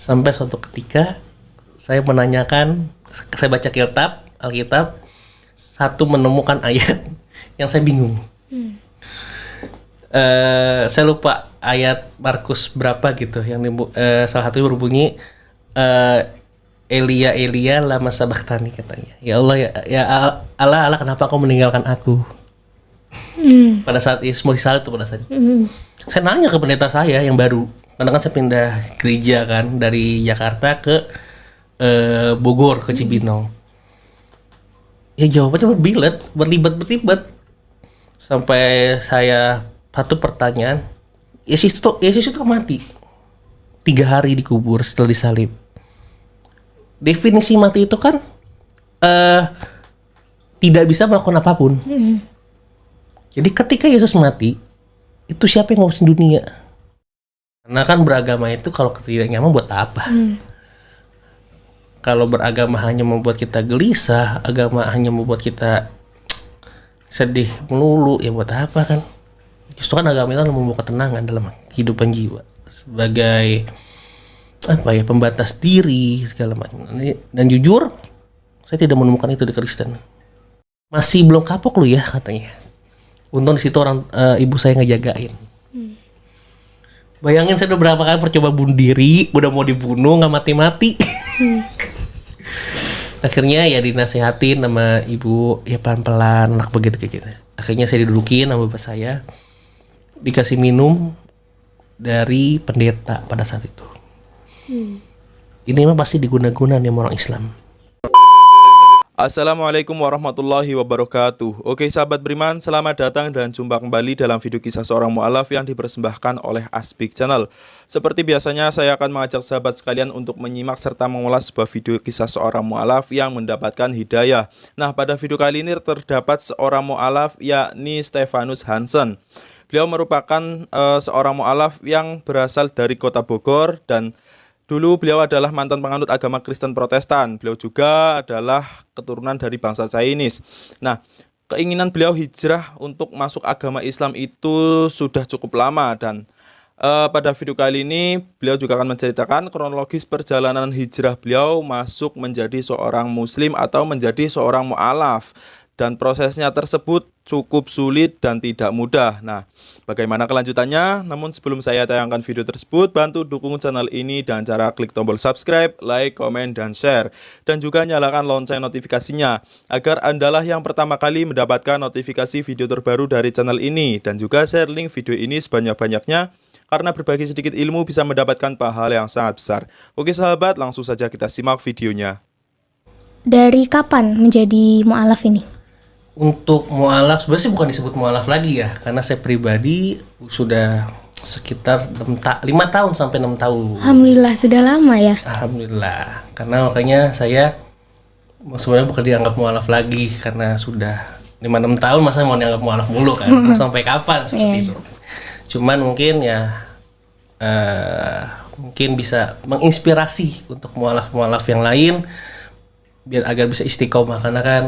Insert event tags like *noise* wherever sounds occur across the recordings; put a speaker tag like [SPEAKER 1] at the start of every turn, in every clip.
[SPEAKER 1] sampai suatu ketika saya menanyakan saya baca kitab Alkitab satu menemukan ayat *laughs* yang saya bingung. Eh, saya lupa ayat Markus berapa gitu yang dibu- eh, salah satu berbunyi eh, Elia Elia lama sabaktani katanya. Ya Allah ya, ya Al- Allah Allah kenapa kau meninggalkan aku? Pada saat Ismu disalib tuh pada saat saya nanya ke pendeta saya yang baru karena kan saya pindah gereja kan dari Jakarta ke eh, Bogor ke Cibinong. Ya jawabannya berbilet berlibat berlibat. Sampai saya satu pertanyaan Yesus itu Yesus itu mati. Tiga hari dikubur setelah disalib. Definisi mati itu kan eh tidak bisa melakukan apa pun. Jadi ketika Yesus mati itu siapa yang ngurusin dunia karena kan beragama itu kalau tidak nyaman buat apa? Kalau beragama hanya membuat kita gelisah agama hanya membuat kita sedih melulu ya buat apa kan? Justru kan agama itu membawa ketenangan dalam kehidupan jiwa sebagai apa ya pembatas diri segala macam. Dan jujur saya tidak menemukan itu di Kristen. Masih belum kapok lu ya katanya. Untung di situ orang eh, ibu saya ngejagain bayangin saya udah berapa kali percoba bunuh diri udah mau dibunuh nggak mati-mati. *laughs* Akhirnya ya dinasehatin sama ibu ya pelan-pelan anak begitu kayak gitu. Akhirnya saya didudukin sama bapak saya. Dikasih minum dari pendeta pada saat itu. Ini memang pasti diguna-guna nih sama orang Islam
[SPEAKER 2] Assalamualaikum warahmatullahi wabarakatuh. Oke sahabat beriman, selamat datang dan jumpa kembali dalam video kisah seorang mu'alaf yang dipersembahkan oleh Aspik Channel. Seperti biasanya saya akan mengajak sahabat sekalian untuk menyimak serta mengulas sebuah video kisah seorang mu'alaf yang mendapatkan hidayah. Nah pada video kali ini terdapat seorang mu'alaf yakni Stefanus Hansen. Beliau merupakan eh, seorang mu'alaf yang berasal dari kota Bogor dan Dulu beliau adalah mantan penganut agama Kristen Protestan. Beliau juga adalah keturunan dari bangsa Chinese. Nah, keinginan beliau hijrah untuk masuk agama Islam itu sudah cukup lama dan eh, pada video kali ini beliau juga akan menceritakan kronologis perjalanan hijrah beliau masuk menjadi seorang muslim atau menjadi seorang mu'alaf dan prosesnya tersebut cukup sulit dan tidak mudah. Nah, bagaimana kelanjutannya? Namun sebelum saya tayangkan video tersebut, bantu dukung channel ini dengan cara klik tombol subscribe, like, komen, dan share. Dan juga nyalakan lonceng notifikasinya, agar Andalah yang pertama kali mendapatkan notifikasi video terbaru dari channel ini. Dan juga share link video ini sebanyak-banyaknya, karena berbagi sedikit ilmu bisa mendapatkan pahala yang sangat besar. Oke sahabat, langsung saja kita simak videonya.
[SPEAKER 3] Dari kapan menjadi mu'alaf ini?
[SPEAKER 1] Untuk mualaf sebenarnya sih bukan disebut mualaf lagi ya karena saya pribadi sudah sekitar 6 ta 5 tahun sampai enam tahun
[SPEAKER 3] Alhamdulillah sudah lama ya.
[SPEAKER 1] Alhamdulillah karena makanya saya sebenarnya bukan dianggap mualaf lagi karena sudah 5-6 tahun masa mau dianggap mualaf mulu kan Mau *laughs* sampai kapan seperti
[SPEAKER 3] Iya.
[SPEAKER 1] itu cuman mungkin ya eh mungkin bisa menginspirasi untuk mualaf-mualaf yang lain biar agar bisa istiqomah karena kan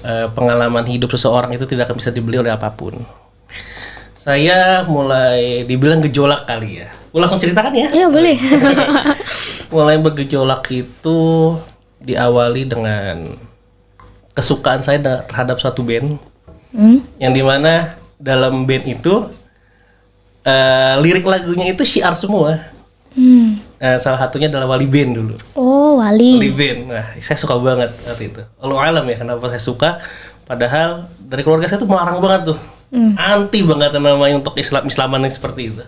[SPEAKER 1] eh, pengalaman hidup seseorang itu tidak akan bisa dibeli oleh apa pun saya mulai dibilang gejolak kali ya Gue langsung ceritakan ya
[SPEAKER 3] Ya boleh. *laughs*
[SPEAKER 1] mulai bergejolak itu diawali dengan kesukaan saya da- terhadap suatu band
[SPEAKER 3] Hmm?
[SPEAKER 1] yang di mana dalam band itu eh, lirik lagunya itu syiar semua
[SPEAKER 3] Hmm.
[SPEAKER 1] Eh, salah satunya adalah Wali Band dulu.
[SPEAKER 3] Oh
[SPEAKER 1] Wali.
[SPEAKER 3] Wali.
[SPEAKER 1] Band nah saya suka banget waktu itu. Allah alam ya kenapa saya suka? Padahal dari keluarga saya tuh melarang banget tuh. Anti banget namanya untuk Islam Islaman yang seperti itu.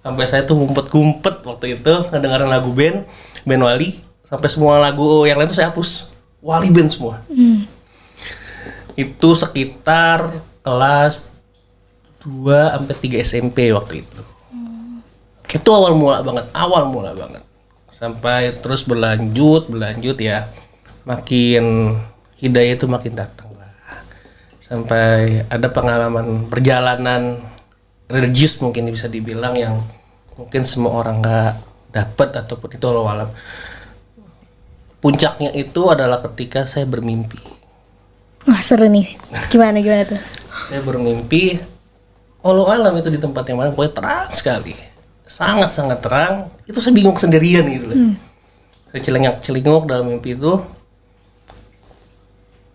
[SPEAKER 1] Sampai saya tuh ngumpet-ngumpet waktu itu ngedengerin lagu band band Wali. Sampai semua lagu yang lain tuh saya hapus. Wali Band semua.
[SPEAKER 3] Hmm.
[SPEAKER 1] itu sekitar kelas 2 sampai 3 SMP waktu itu. Itu awal mula banget, awal mula banget. Sampai terus berlanjut, berlanjut ya. Makin hidayah itu makin datang lah. Sampai ada pengalaman perjalanan religius mungkin bisa dibilang yang mungkin semua orang nggak dapat ataupun itu Allah alam. Puncaknya itu adalah ketika saya bermimpi.
[SPEAKER 3] Wah seru nih. Gimana gimana tuh?
[SPEAKER 1] saya bermimpi Allah alam itu di tempat yang mana pokoknya terang sekali sangat sangat terang. Itu saya bingung sendirian gitu loh. Saya celengak celinguk dalam mimpi itu.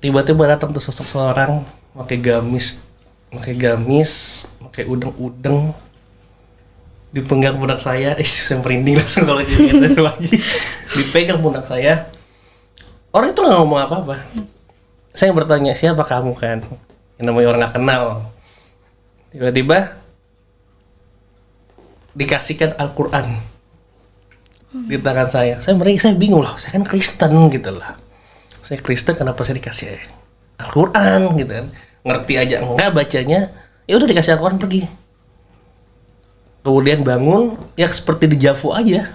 [SPEAKER 1] Tiba-tiba datang tuh sosok seorang pakai gamis pakai gamis pakai udeng-udeng. Dipegang pundak saya. *laughs* Eh saya merinding langsung *laughs* kalau jadi itu lagi. Dipegang pundak saya. Orang itu nggak ngomong apa-apa. Saya bertanya siapa kamu kan? Yang namanya orang nggak kenal. Tiba-tiba dikasihkan Al-Quran di tangan saya. Saya merinding saya bingung loh saya kan Kristen gitu lah. Saya Kristen kenapa saya dikasih Al-Quran gitu kan? Ngerti aja. Enggak bacanya ya udah dikasih Al-Quran pergi. Kemudian bangun ya seperti di Javu aja.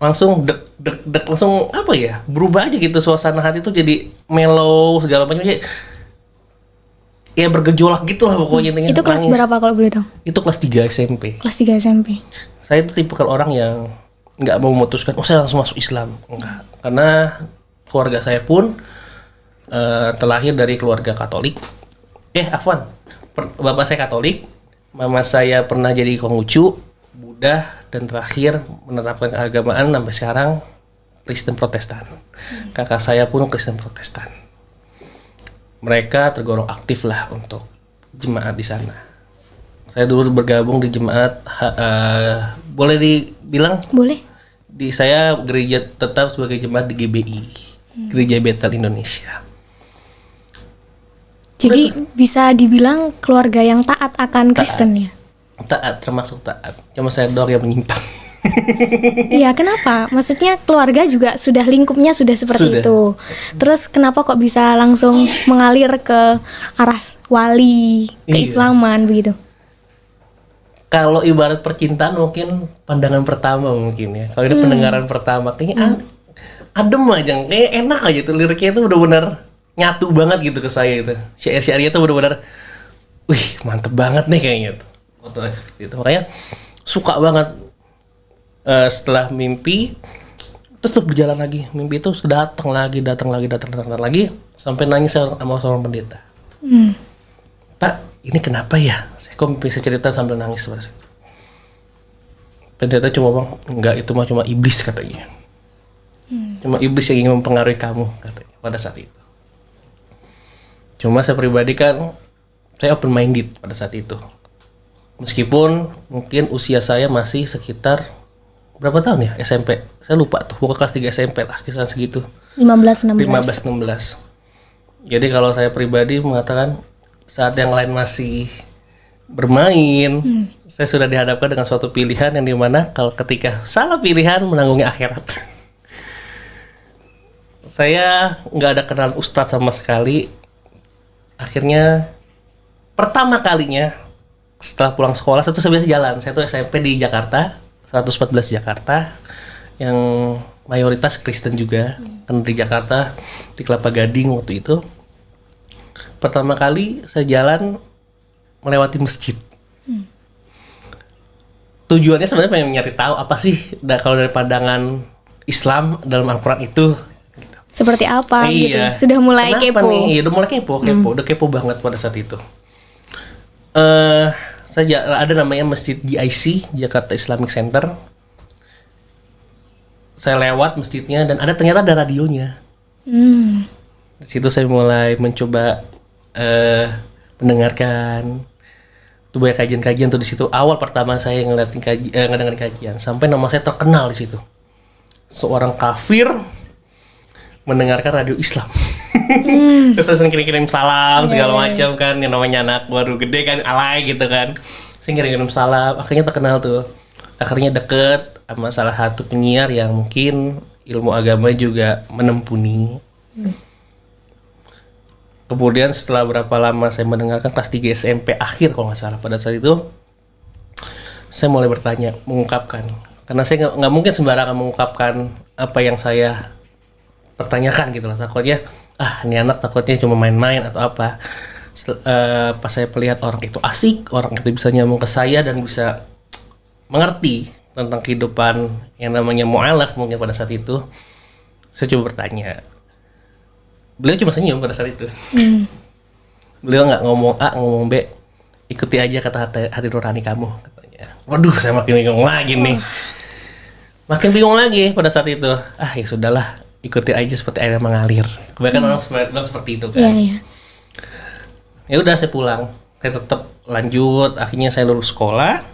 [SPEAKER 1] Langsung dek dek dek langsung apa ya? Berubah aja gitu suasana hati tuh jadi mellow segala macam. Ya ya bergejolak gitu lah pokoknya intinya
[SPEAKER 3] Itu kelas
[SPEAKER 1] nangis.
[SPEAKER 3] berapa kalau boleh tahu?
[SPEAKER 1] itu kelas 3 SMP
[SPEAKER 3] Kelas 3 SMP.
[SPEAKER 1] saya itu tipe orang yang nggak mau memutuskan oh saya langsung masuk Islam. Enggak. Karena keluarga saya pun eh, terlahir dari keluarga Katolik. Eh Afwan per- bapak saya Katolik mama saya pernah jadi Konghucu Buddha dan terakhir menerapkan keagamaan sampai sekarang Kristen Protestan. Kakak saya pun Kristen Protestan mereka tergolong aktif lah untuk jemaat di sana. Saya dulu bergabung di jemaat eh, boleh dibilang?
[SPEAKER 3] Boleh?
[SPEAKER 1] di saya gereja tetap sebagai jemaat di GBI Gereja Betel Indonesia.
[SPEAKER 3] Jadi bisa dibilang keluarga yang taat akan Kristen ya?
[SPEAKER 1] taat termasuk taat. Cuma saya doang yang menyimpang *laughs*
[SPEAKER 3] Iya, kenapa? Maksudnya keluarga juga sudah lingkupnya sudah seperti
[SPEAKER 1] Sudah.
[SPEAKER 3] itu. Terus kenapa kok bisa langsung mengalir ke arah wali,
[SPEAKER 1] Iya.
[SPEAKER 3] keislaman begitu?
[SPEAKER 1] kalau ibarat percintaan mungkin pandangan pertama mungkin ya kalau ini pendengaran pertama kayaknya ah, adem aja kayak enak aja tuh liriknya itu benar-benar nyatu banget gitu ke saya itu syair-syairnya tuh benar-benar wih mantep banget nih kayaknya tuh seperti itu makanya suka banget Eh, setelah mimpi terus tuh berjalan lagi mimpi itu datang lagi datang lagi datang datang lagi sampai nangis sama seorang pendeta
[SPEAKER 3] Hmm.
[SPEAKER 1] Pak, ini kenapa ya? Saya kok bisa cerita sambil nangis saat itu. Pendeta cuma bilang, enggak itu mah cuma iblis katanya. Cuma iblis yang ingin mempengaruhi kamu katanya pada saat itu. Cuma saya pribadi kan saya open minded pada saat itu. Meskipun mungkin usia saya masih sekitar berapa tahun ya SMP? Saya lupa tuh, pokoknya kelas 3 SMP lah, kisaran segitu.
[SPEAKER 3] 15 16.
[SPEAKER 1] 15 16. Jadi kalau saya pribadi mengatakan saat yang lain masih bermain, saya sudah dihadapkan dengan suatu pilihan yang di mana kalau ketika salah pilihan menanggungnya akhirat. *laughs* saya nggak ada kenal ustadz sama sekali. Akhirnya pertama kalinya setelah pulang sekolah saya tuh saya biasa jalan. Saya tuh SMP di Jakarta, 114 Jakarta yang mayoritas Kristen juga kan di Jakarta di Kelapa Gading waktu itu. Pertama kali saya jalan melewati masjid. Tujuannya sebenarnya pengen nyari tahu apa sih da- kalau dari pandangan Islam dalam Al-Quran itu.
[SPEAKER 3] Seperti apa gitu.
[SPEAKER 1] iya.
[SPEAKER 3] Sudah mulai
[SPEAKER 1] Kenapa
[SPEAKER 3] kepo.
[SPEAKER 1] nih? Iya, udah mulai kepo kepo udah kepo banget pada saat itu. Eh saya ada namanya Masjid GIC Jakarta Islamic Center. Saya lewat masjidnya dan ada ternyata ada radionya.
[SPEAKER 3] Hmm.
[SPEAKER 1] di situ saya mulai mencoba eh mendengarkan. Tuh banyak kajian-kajian tuh di situ. Awal pertama saya ngeliatin kaji, eh, ngedengerin kajian sampai nama saya terkenal di situ. Seorang kafir mendengarkan radio Islam terus saya sering kirim-kirim salam segala macam kan. Yang namanya anak baru gede kan alay gitu kan. Saya kirim-kirim salam. Akhirnya terkenal tuh. Akhirnya deket sama salah satu penyiar yang mungkin ilmu agama juga menempuni. Kemudian setelah berapa lama saya mendengarkan kelas 3 SMP akhir kalau nggak salah pada saat itu saya mulai bertanya mengungkapkan. Karena saya nggak mungkin sembarangan mengungkapkan apa yang saya pertanyakan gitu lah takutnya ah ini anak takutnya cuma main-main atau apa. Sel- eh, pas saya melihat orang itu asik orang itu bisa nyambung ke saya dan bisa mengerti tentang kehidupan yang namanya mu'alaf mungkin pada saat itu saya coba bertanya. Beliau cuma senyum pada saat itu. Beliau nggak ngomong A ngomong B. Ikuti aja kata hati, hati nurani kamu katanya. Ya. Waduh, saya makin bingung lagi nih. Makin bingung lagi pada saat itu. Ah, ya sudahlah, ikuti aja seperti air yang mengalir. Kebanyakan orang seperti, bilang seperti itu kan.
[SPEAKER 3] Iya, iya.
[SPEAKER 1] Ya udah saya pulang. Saya tetap lanjut, akhirnya saya lulus sekolah.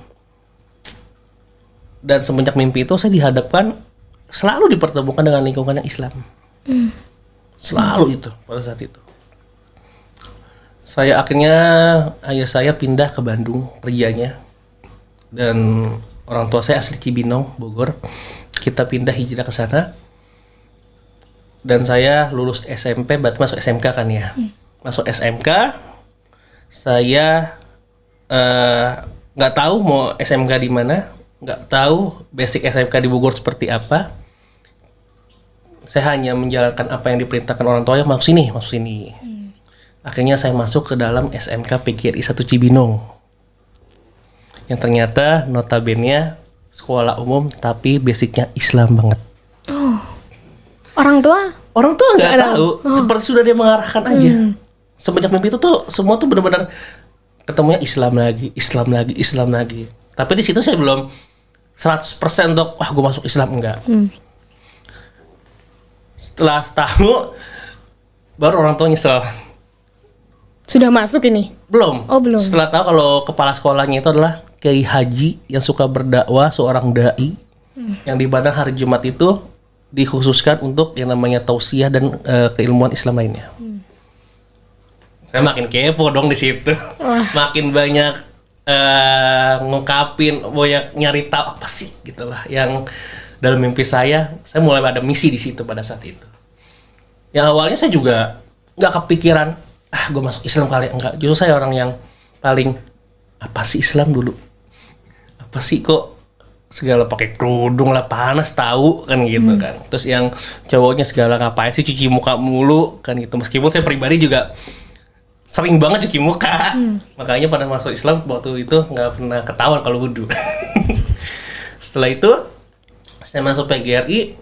[SPEAKER 1] Dan semenjak mimpi itu saya dihadapkan selalu dipertemukan dengan lingkungan yang Islam. Selalu itu pada saat itu. Saya akhirnya ayah saya pindah ke Bandung kerjanya dan orang tua saya asli Cibinong Bogor. Kita pindah hijrah ke sana dan saya lulus SMP berarti masuk SMK kan ya? Masuk SMK saya eh, nggak tahu mau SMK di mana nggak tahu basic SMK di Bogor seperti apa. Saya hanya menjalankan apa yang diperintahkan orang tua masuk sini masuk sini. Akhirnya saya masuk ke dalam SMK PGRI 1 Cibinong. Yang ternyata notabene sekolah umum tapi basicnya Islam banget
[SPEAKER 3] Orang tua?
[SPEAKER 1] orang tua nggak tahu. seperti sudah dia mengarahkan aja. Semenjak mimpi itu tuh semua tuh benar-benar ketemunya Islam lagi Islam lagi Islam lagi. Tapi di situ saya belum 100% dok wah gue masuk Islam. Enggak. Setelah tahu baru orang tua nyesel.
[SPEAKER 3] Sudah masuk ini?
[SPEAKER 1] belum.
[SPEAKER 3] Oh, belum.
[SPEAKER 1] setelah tahu kalau kepala sekolahnya itu adalah Kiai Haji yang suka berdakwah seorang dai. Yang di mana hari Jumat itu dikhususkan untuk yang namanya tausiah dan eh, keilmuan Islam lainnya. Saya makin kepo dong di situ, *laughs* makin banyak eh ngungkapin, banyak nyari tahu apa sih gitulah yang dalam mimpi saya, saya mulai ada misi di situ pada saat itu. Yang awalnya saya juga nggak kepikiran, ah gue masuk Islam kali enggak. Justru saya orang yang paling apa sih Islam dulu? Apa sih kok segala pakai kerudung lah panas tahu kan gitu kan. Terus yang cowoknya segala ngapain sih cuci muka mulu kan gitu. Meskipun saya pribadi juga sering banget cuci muka. Makanya pada masuk Islam waktu itu nggak pernah ketahuan kalau wudhu. *laughs* Setelah itu saya masuk PGRI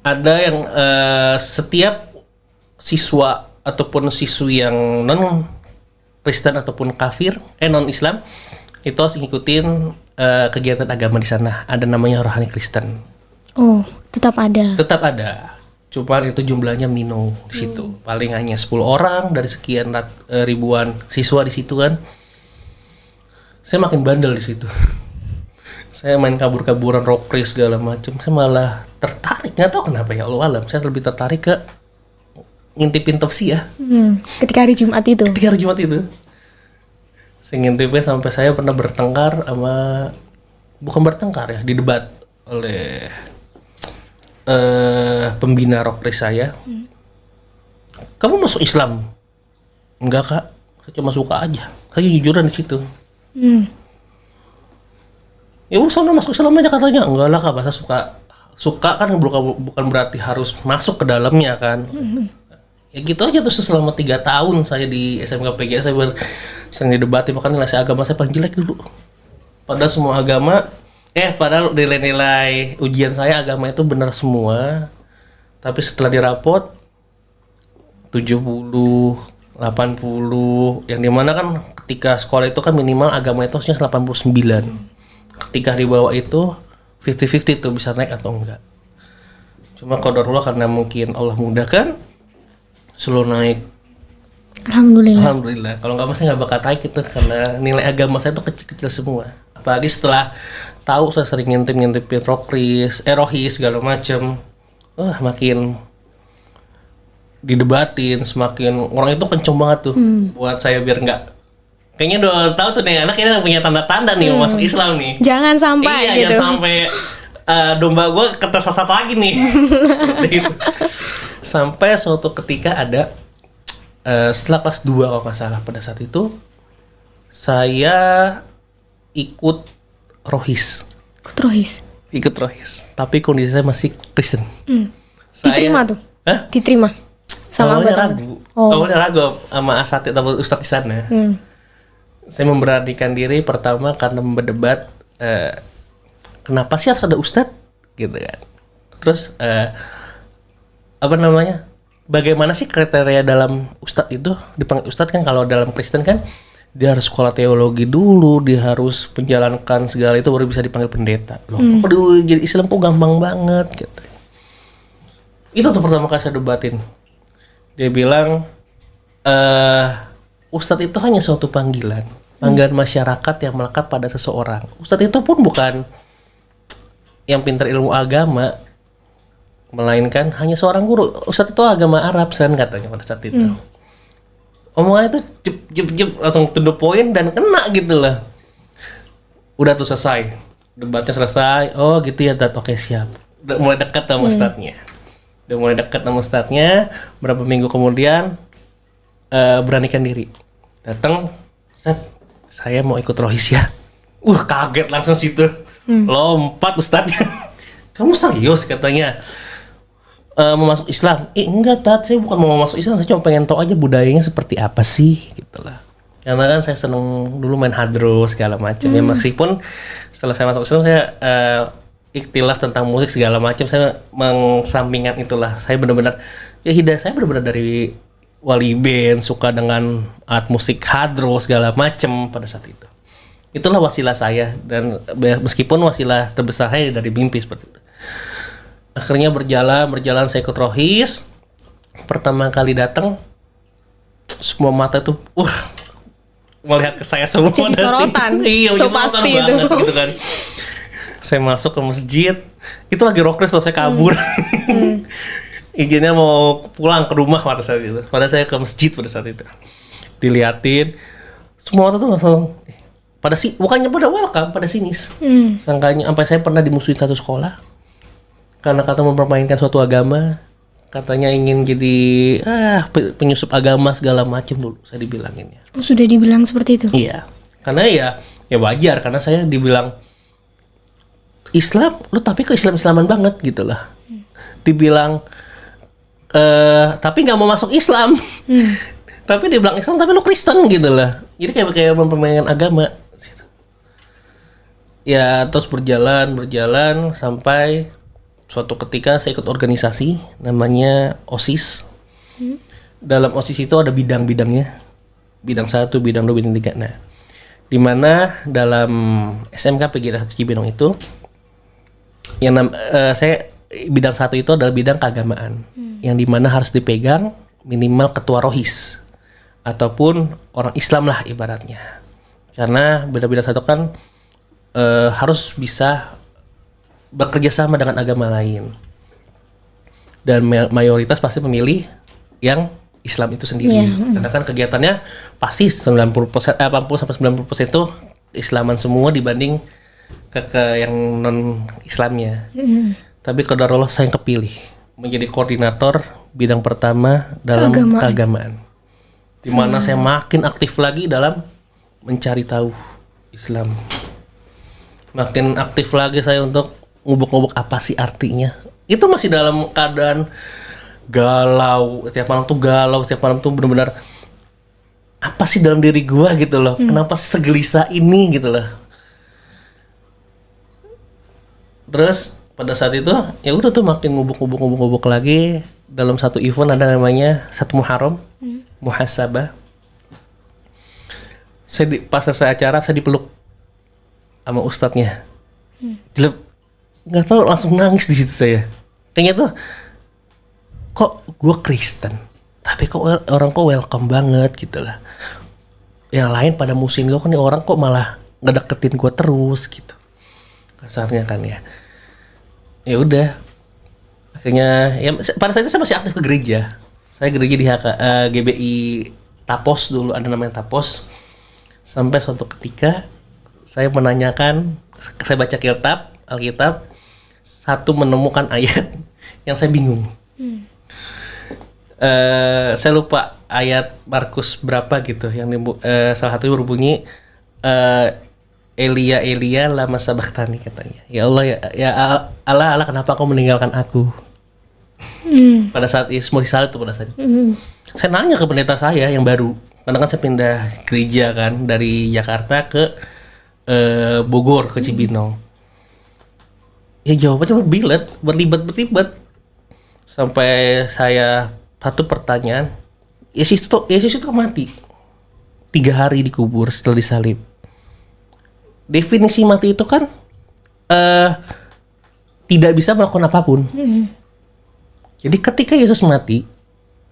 [SPEAKER 1] ada yang eh, setiap siswa ataupun siswi yang non Kristen ataupun kafir eh non Islam itu harus ngikutin eh, kegiatan agama di sana. Ada namanya rohani Kristen.
[SPEAKER 3] Oh, tetap ada.
[SPEAKER 1] tetap ada. Cuman itu jumlahnya minum di situ. Paling hanya 10 orang dari sekian rat- eh, ribuan siswa di situ kan. Saya makin bandel di situ. *laughs* Saya main kabur-kaburan rockris segala macam saya malah tertarik. Nggak tahu kenapa ya Allah alam. Saya lebih tertarik ke ngintipin tausiah
[SPEAKER 3] Hmm, ketika hari Jumat itu.
[SPEAKER 1] tiga hari Jumat itu ngintipin sampai saya pernah bertengkar sama bukan bertengkar ya didebat oleh eh pembina rockris saya. Kamu masuk Islam? Enggak kak. Saya cuma suka aja. Saya jujuran di situ.
[SPEAKER 3] Hmm.
[SPEAKER 1] ya udah sana masuk Islam aja katanya. Enggak lah kak. Bahasa suka suka kan bukan bukan berarti harus masuk ke dalamnya kan? Ya gitu aja terus selama tiga tahun saya di SMK PGS saya ber, sering didebatin makanya nilai agama saya paling jelek dulu. Padahal semua agama eh padahal nilai-nilai ujian saya agama itu benar semua. Tapi setelah dirapot 70 80 yang di mana kan ketika sekolah itu kan minimal agama itu harusnya 89 ketika di bawah itu 50-50 tuh bisa naik atau enggak. Cuma qadarullah karena mungkin Allah mudahkan selalu naik
[SPEAKER 3] Alhamdulillah.
[SPEAKER 1] Alhamdulillah kalau nggak masih nggak bakal naik itu karena nilai agama saya tuh kecil-kecil semua apalagi setelah tahu saya sering ngintip-ngintipin rokris eh rohis segala macem wah makin didebatin semakin orang itu kenceng banget tuh buat saya biar nggak kayaknya udah tahu tuh nih anak ini punya tanda-tanda nih mau masuk Islam nih
[SPEAKER 3] Jangan sampai
[SPEAKER 1] iya,
[SPEAKER 3] gitu.
[SPEAKER 1] jangan sampai eh, domba gue ketersesat lagi nih. *laughs* Itu. sampai suatu ketika ada eh, setelah kelas 2 kalau nggak salah pada saat itu saya ikut rohis,
[SPEAKER 3] Terus.
[SPEAKER 1] ikut rohis. Tapi kondisi saya masih Kristen.
[SPEAKER 3] Hmm.
[SPEAKER 1] Saya-
[SPEAKER 3] Diterima tuh.
[SPEAKER 1] Hah?
[SPEAKER 3] Diterima. Sama
[SPEAKER 1] awalnya ragu.
[SPEAKER 3] Oh.
[SPEAKER 1] Awalnya ragu sama asatid atau ustadz di sana.
[SPEAKER 3] Hmm.
[SPEAKER 1] Saya memberanikan diri pertama karena berdebat eh, kenapa sih harus ada ustadz gitu kan. Terus eh, apa namanya? Bagaimana sih kriteria dalam ustadz itu? Dipanggil ustadz kan kalau dalam Kristen kan dia harus sekolah teologi dulu dia harus menjalankan segala itu baru bisa dipanggil pendeta. Loh kok di- jadi Islam kok gampang banget gitu. Itu tuh pertama kali saya debatin. Dia bilang eh Ustadz itu hanya suatu panggilan panggilan masyarakat yang melekat pada seseorang. Ustadz itu pun bukan yang pintar ilmu agama melainkan hanya seorang guru. Ustadz itu agama Arab san katanya pada saat itu. Omongannya itu jep jep jep langsung to the point dan kena gitu lah. Udah tuh selesai. Debatnya selesai. Oh gitu ya dat oke siap. Udah mulai dekat sama ustadznya. Udah mulai dekat sama ustadznya. Berapa minggu kemudian eh, beranikan diri. Datang set saya mau ikut rohis ya. Uh kaget langsung situ. Lompat ustadznya. *laughs* Kamu serius? katanya eh, mau masuk Islam? Eh enggak tat, saya bukan mau masuk Islam, saya cuma pengen tahu aja budayanya seperti apa sih, gitu lah. Karena kan saya seneng dulu main hadro segala macam ya meskipun setelah saya masuk Islam saya eh, ikhtilaf tentang musik segala macam saya mengsampingkan itulah. Saya benar-benar ya hidayah saya benar-benar dari wali band suka dengan alat musik hadro segala macam pada saat itu. Itulah wasilah saya dan be- meskipun wasilah terbesar saya dari mimpi seperti itu akhirnya berjalan berjalan saya ikut rohis pertama kali datang semua mata tuh wah melihat ke saya semua
[SPEAKER 3] Jadi sorotan. *laughs*
[SPEAKER 1] iya
[SPEAKER 3] So pasti itu.
[SPEAKER 1] gitu kan. Saya masuk ke masjid. Itu lagi rokres loh saya kabur.
[SPEAKER 3] Hmm. *laughs*
[SPEAKER 1] izinnya mau pulang ke rumah pada saat itu. Pada saya ke masjid pada saat itu. Diliatin semua mata tuh langsung eh, pada si bukannya pada welcome pada sinis.
[SPEAKER 3] Hmm.
[SPEAKER 1] sangkanya sampai saya pernah dimusuhin satu sekolah karena kata mempermainkan suatu agama katanya ingin jadi ah pe- penyusup agama segala macam dulu saya dibilanginnya
[SPEAKER 3] Oh, sudah dibilang seperti itu.
[SPEAKER 1] iya. Karena ya ya wajar karena saya dibilang Islam lu tapi ke Islam Islaman banget gitu lah. Dibilang eh tapi nggak mau masuk Islam. *laughs* Tapi dibilang Islam tapi lu Kristen gitu lah. Jadi kayak kayak mempermainkan agama. Ya terus berjalan berjalan sampai suatu ketika saya ikut organisasi namanya OSIS. Dalam OSIS itu ada bidang-bidangnya. Bidang satu bidang dua bidang tiga. Nah di mana dalam SMK PGRI Cibinong itu yang nam- eh, saya bidang satu itu adalah bidang keagamaan. Yang di mana harus dipegang minimal ketua rohis ataupun orang Islam lah ibaratnya. Karena bidang-bidang satu kan eh, harus bisa bekerja sama dengan agama lain. Dan ma- mayoritas pasti memilih yang Islam itu sendiri. Karena kan kegiatannya pasti 90% eh, 80 sampai 90% itu Islaman semua dibanding ke, ke yang non Islamnya tapi Allah saya yang kepilih menjadi koordinator bidang pertama dalam
[SPEAKER 3] Keagamaan.
[SPEAKER 1] keagamaan. Di mana saya makin aktif lagi dalam mencari tahu Islam. Makin aktif lagi saya untuk ngubuk-ngubuk apa sih artinya? Itu masih dalam keadaan galau. Setiap malam tuh galau setiap malam tuh benar-benar apa sih dalam diri gua? gitu loh. Kenapa sih segelisah ini? gitu loh. Terus pada saat itu ya udah tuh makin ngubuk-ngubuk ngubuk-ngubuk lagi. Dalam satu event ada namanya satu Muharram muhasabah. Saya di, pas selesai acara saya dipeluk sama ustadznya. Dilep, nggak tahu langsung nangis di situ saya. Kayaknya tuh kok gue Kristen tapi kok orang kok welcome banget gitu lah. Yang lain pada musim gue kan orang kok malah ngedeketin gue terus gitu. Kasarnya kan ya. Ya udah. Akhirnya ya pada saat itu saya masih aktif ke gereja. Saya gereja di HK, eh, GBI Tapos dulu ada namanya Tapos. Sampai suatu ketika saya menanyakan saya baca kitab Alkitab satu menemukan ayat *laughs* yang saya bingung. Eh saya lupa ayat Markus berapa gitu yang dibu- eh, salah satu berbunyi eh Elia Elia lama sabaktani katanya. Ya Allah ya, ya Al- Allah Allah kenapa kau meninggalkan aku? *laughs* Pada saat Ismail Salih itu pada saat itu. saya nanya ke pendeta saya yang baru. Karena kan saya pindah gereja kan dari Jakarta ke eh, Bogor ke Cibinong ya jawabannya berbilet berlibat berlibat sampai saya satu pertanyaan Yesus itu Yesus itu mati tiga hari dikubur setelah disalib. Definisi mati itu kan eh tidak bisa melakukan apa pun. Jadi ketika Yesus mati,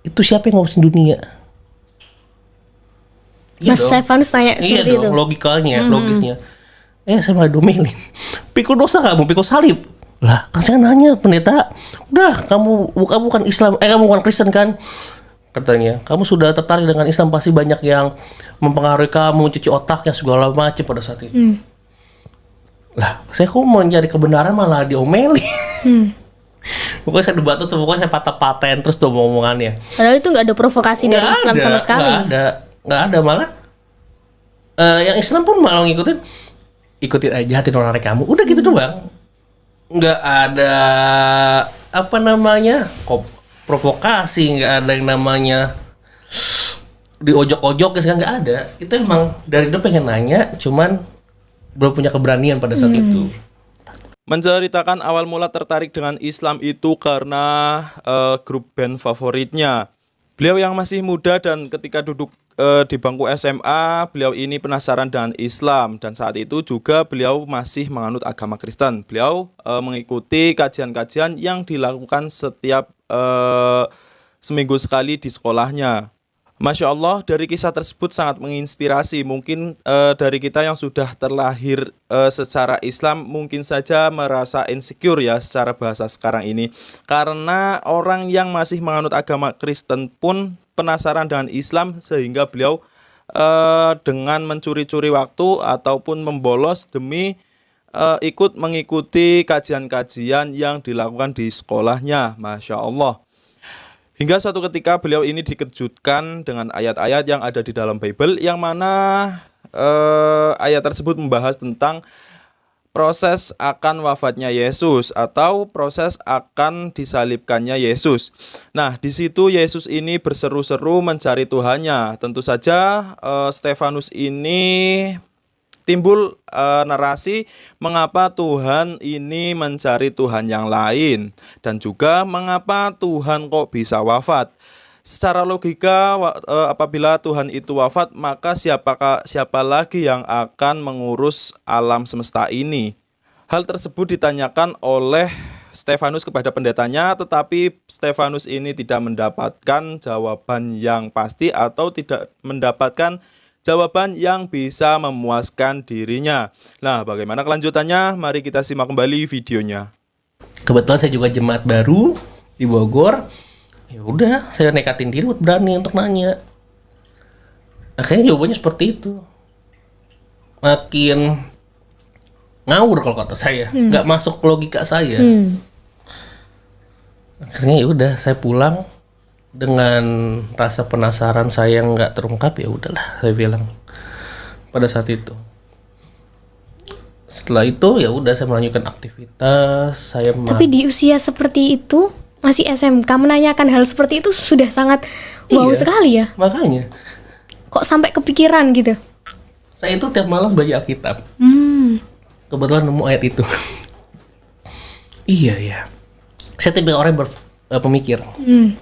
[SPEAKER 1] itu siapa yang ngurusin dunia? Iya
[SPEAKER 3] Mas. Stefanus tanya
[SPEAKER 1] Iya dong,
[SPEAKER 3] itu.
[SPEAKER 1] logikanya, logisnya. Eh, saya malah domelin. Pikul dosa kamu, pikul salib. Lah, kan saya nanya pendeta, udah kamu bukan bukan Islam, eh kamu bukan Kristen kan? Katanya, kamu sudah tertarik dengan Islam pasti banyak yang mempengaruhi kamu, cuci otaknya segala macam pada saat itu. Lah, saya kok mau nyari kebenaran malah diomelin. *laughs* Pokoknya saya debat terus, pokoknya saya patah-patahin terus tuh omongannya.
[SPEAKER 3] Padahal itu nggak ada provokasi dari
[SPEAKER 1] Nggak
[SPEAKER 3] Islam
[SPEAKER 1] ada,
[SPEAKER 3] sama sekali.
[SPEAKER 1] nggak ada nggak ada malah eh, yang Islam pun malah ngikutin ikutin aja hati nurani kamu. Udah gitu doang. Nggak ada apa namanya kok provokasi nggak ada yang namanya diojok-ojok ya nggak ada. Itu emang dari dulu pengen nanya cuman belum punya keberanian pada saat itu.
[SPEAKER 2] Menceritakan awal mula tertarik dengan Islam itu karena eh, grup band favoritnya. Beliau yang masih muda dan ketika duduk eh, di bangku SMA, beliau ini penasaran dengan Islam dan saat itu juga beliau masih menganut agama Kristen. Beliau eh, mengikuti kajian-kajian yang dilakukan setiap eh, seminggu sekali di sekolahnya. Masya Allah, dari kisah tersebut sangat menginspirasi. Mungkin eh, dari kita yang sudah terlahir eh, secara Islam, mungkin saja merasa insecure ya secara bahasa sekarang ini. Karena orang yang masih menganut agama Kristen pun penasaran dengan Islam sehingga beliau eh, dengan mencuri-curi waktu ataupun membolos demi eh, ikut mengikuti kajian-kajian yang dilakukan di sekolahnya. Masya Allah. Hingga suatu ketika beliau ini dikejutkan dengan ayat-ayat yang ada di dalam Bible yang mana eh, ayat tersebut membahas tentang proses akan wafatnya Yesus atau proses akan disalibkannya Yesus. Nah, di situ Yesus ini berseru-seru mencari Tuhannya. Tentu saja eh, Stefanus ini timbul eh, narasi mengapa Tuhan ini mencari Tuhan yang lain dan juga mengapa Tuhan kok bisa wafat. Secara logika eh, apabila Tuhan itu wafat maka siapakah siapa lagi yang akan mengurus alam semesta ini? Hal tersebut ditanyakan oleh Stefanus kepada pendetanya tetapi Stefanus ini tidak mendapatkan jawaban yang pasti atau tidak mendapatkan jawaban yang bisa memuaskan dirinya. Nah, bagaimana kelanjutannya? Mari kita simak kembali videonya.
[SPEAKER 1] kebetulan saya juga jemaat baru di Bogor. Ya udah saya nekatin diri buat berani untuk nanya. Akhirnya jawabannya seperti itu. Makin ngawur kalau kata saya. Nggak masuk logika saya. Akhirnya ya udah saya pulang dengan rasa penasaran saya nggak terungkap ya udahlah saya bilang pada saat itu setelah itu ya udah saya melanjutkan aktivitas saya
[SPEAKER 3] Tapi di usia seperti itu masih SMK menanyakan hal seperti itu sudah sangat wow
[SPEAKER 1] Iya.
[SPEAKER 3] sekali ya.
[SPEAKER 1] makanya
[SPEAKER 3] Kok sampai kepikiran gitu?
[SPEAKER 1] saya itu tiap malam baca Alkitab
[SPEAKER 3] Hmm.
[SPEAKER 1] kebetulan nemu ayat itu *laughs* iya ya saya tipe orang yang ber- eh, pemikir
[SPEAKER 3] Hmm.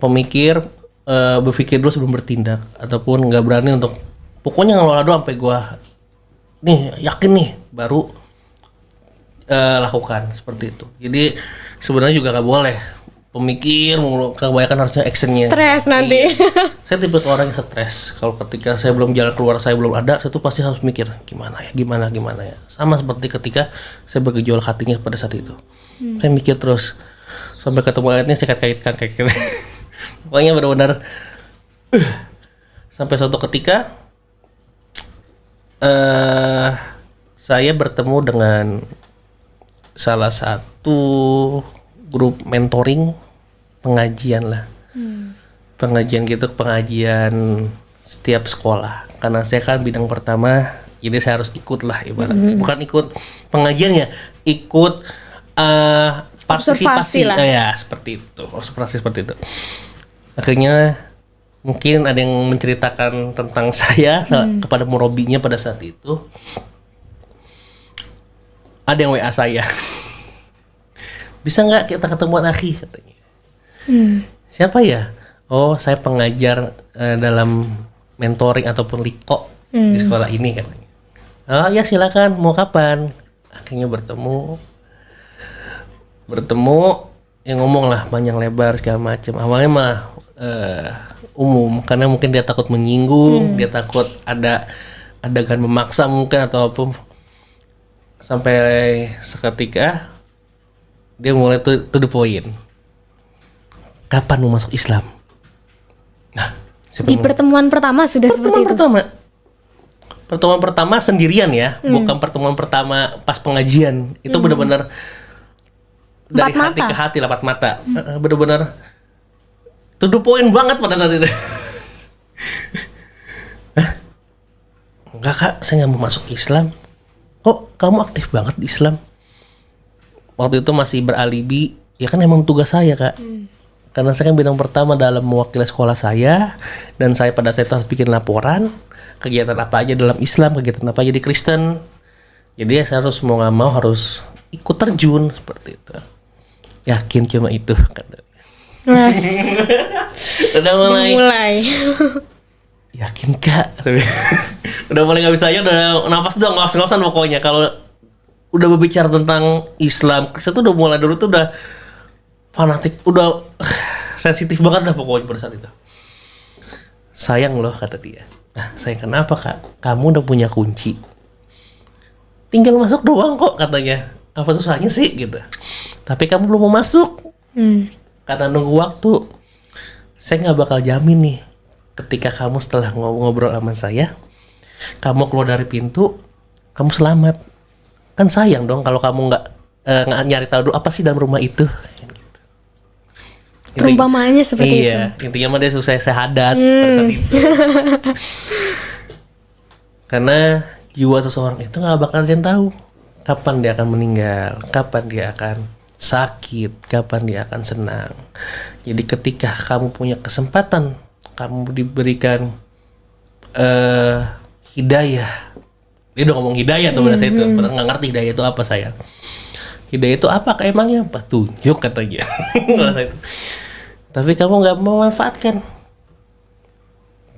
[SPEAKER 1] Pemikir eh, berpikir dulu sebelum bertindak ataupun nggak berani untuk pokoknya ngelola doang sampai gua nih yakin nih baru eh, lakukan seperti itu. Jadi sebenarnya juga nggak boleh. Pemikir kebanyakan harusnya actionnya.
[SPEAKER 3] Stres nanti.
[SPEAKER 1] Iya. saya tipe orang yang stres. Kalau ketika saya belum jalan keluar saya belum ada saya tuh pasti harus mikir gimana ya gimana gimana ya? Sama seperti ketika saya bergejolak hatinya pada saat itu. Saya mikir terus sampai ketemu ayatnya saya kait-kaitkan kayak *laughs* gitu pokoknya benar-benar uh, sampai suatu ketika eh saya bertemu dengan salah satu grup mentoring pengajian lah. Pengajian gitu pengajian setiap sekolah. Karena saya kan bidang pertama jadi saya harus ikut lah ibarat. Bukan ikut pengajiannya ikut eh partisipasi.
[SPEAKER 3] lah.
[SPEAKER 1] Eh, ya seperti itu. Observasi seperti itu akhirnya mungkin ada yang menceritakan tentang *laughs* saya kepada murobinya pada saat itu. Ada yang WA saya. *laughs* Bisa nggak kita ketemuan akhi katanya. Siapa ya? Oh saya pengajar eh, dalam mentoring ataupun liko di sekolah ini katanya. Oh ya silakan. Mau kapan? Akhirnya bertemu. Bertemu yang ngomong lah panjang lebar segala macam. Awalnya mah eh, umum karena mungkin dia takut menyinggung, dia takut ada adegan memaksa mungkin atau apa. Sampai seketika dia mulai to, to the point. Kapan mau masuk Islam? Nah,
[SPEAKER 3] Di pertemuan pertama sudah seperti
[SPEAKER 1] pertemuan
[SPEAKER 3] itu.
[SPEAKER 1] pertama. Pertemuan pertama sendirian ya bukan pertemuan pertama pas pengajian. Itu benar-benar dari
[SPEAKER 3] Empat
[SPEAKER 1] hati
[SPEAKER 3] mata.
[SPEAKER 1] ke hati lapat mata. Eh, benar-benar to the point banget pada saat itu. Enggak kak. Saya nggak mau masuk Islam. Kok kamu aktif banget di Islam? Waktu itu masih beralibi. Ya kan emang tugas saya kak. Karena saya kan bidang pertama dalam mewakili sekolah saya. Dan saya pada saat itu harus bikin laporan. Kegiatan apa aja dalam Islam kegiatan apa aja di Kristen. Jadi ya saya harus mau nggak mau harus ikut terjun seperti itu. Yakin cuma itu kata
[SPEAKER 3] Mas, *laughs*
[SPEAKER 1] udah mulai.
[SPEAKER 3] Mulai. *laughs*
[SPEAKER 1] yakin kak? *laughs* Udah mulai nggak bisa aja udah nafas dong ngos-ngosan pokoknya. Kalau udah berbicara tentang Islam Kristen tuh udah mulai dulu tuh udah fanatik udah *sighs* sensitif banget lah pokoknya pada saat itu. Sayang loh kata dia. Nah sayang kenapa kak? Kamu udah punya kunci. Tinggal masuk doang kok katanya. Apa susahnya sih gitu. Tapi kamu belum mau masuk.
[SPEAKER 3] Hmm.
[SPEAKER 1] Karena nunggu waktu saya nggak bakal jamin nih ketika kamu setelah ngob- ngobrol sama saya kamu keluar dari pintu kamu selamat. Kan sayang dong kalau kamu nggak nggak nyari tahu dulu apa sih dalam rumah itu.
[SPEAKER 3] Perumpamaannya seperti itu.
[SPEAKER 1] iya intinya mah dia syahadat pada saat itu. *laughs* Karena jiwa seseorang itu nggak bakal yang tahu kapan dia akan meninggal kapan dia akan sakit. Kapan dia akan senang? Jadi ketika kamu punya kesempatan kamu diberikan eh hidayah. Dia udah ngomong hidayah tuh pada saat itu. Padahal nggak ngerti hidayah itu apa saya hidayah itu apa kayak emangnya petunjuk katanya. *laughs* Pada saat itu. tapi kamu nggak memanfaatkan.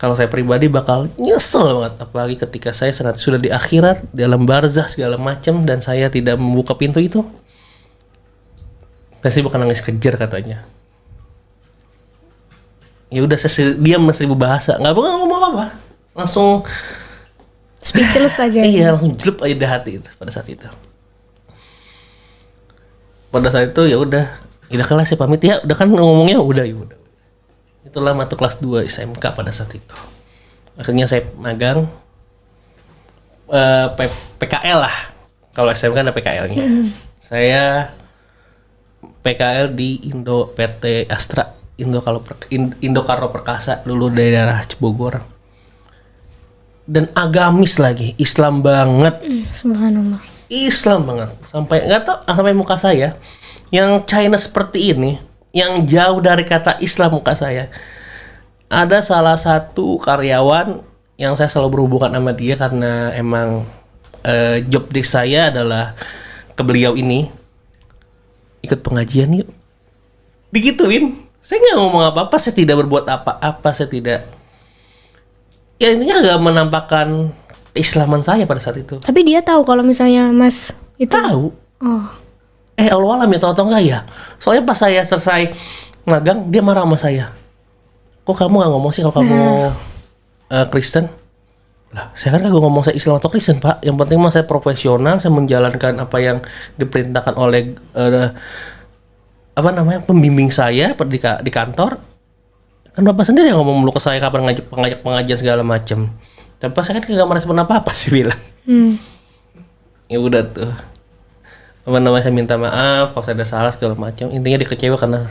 [SPEAKER 1] Kalau saya pribadi bakal nyesel banget. Apalagi ketika saya sudah di akhirat dalam barzah segala macam dan saya tidak membuka pintu itu saya sih bakal nangis kejar katanya. Ya udah saya diam seribu bahasa. Nggak bakal ngomong apa apa langsung
[SPEAKER 3] Speechless aja. *laughs*
[SPEAKER 1] iya langsung jelup aja di hati itu pada saat itu. Pada saat itu ya udah. Udah kelas ya pamit. Ya udah kan ngomongnya udah ya udah. Itulah mata kelas 2 SMK pada saat itu. Akhirnya saya magang eh, P- PKL lah. Kalau SMK ada PKL-nya saya PKL di Indo PT Astra Indo kalau Indo Karo Perkasa dulu dari daerah Cibogor. Dan agamis lagi Islam banget.
[SPEAKER 3] Hmm, Subhanallah.
[SPEAKER 1] Islam banget. Sampai nggak tahu ah, sampai muka saya yang China seperti ini yang jauh dari kata Islam muka saya ada salah satu karyawan yang saya selalu berhubungan sama dia karena emang eh, job desk saya adalah ke beliau ini ikut pengajian yuk. Digituin. Saya nggak ngomong apa-apa saya tidak berbuat apa-apa saya tidak ya intinya nggak menampakkan keislaman saya pada saat itu.
[SPEAKER 3] Tapi dia tahu kalau misalnya Mas itu.
[SPEAKER 1] tahu.
[SPEAKER 3] Oh.
[SPEAKER 1] eh Allah alam ya tahu atau enggak ya? Soalnya pas saya selesai magang dia marah sama saya. Kok kamu nggak ngomong sih kalau kamu eh, Kristen lah saya kan kagak ngomong saya Islam atau Kristen pak. Yang penting mah saya profesional saya menjalankan apa yang diperintahkan oleh eh, apa namanya pembimbing saya di, di kantor. Kan bapak sendiri yang ngomong mulu ke saya kapan ngajak pengajak pengajian segala macam dan pas saya kan kagak merespon apa apa sih *laughs* bilang.
[SPEAKER 3] Hmm.
[SPEAKER 1] ya udah tuh. Apa namanya saya minta maaf kalau saya ada salah segala macam intinya dia kecewa karena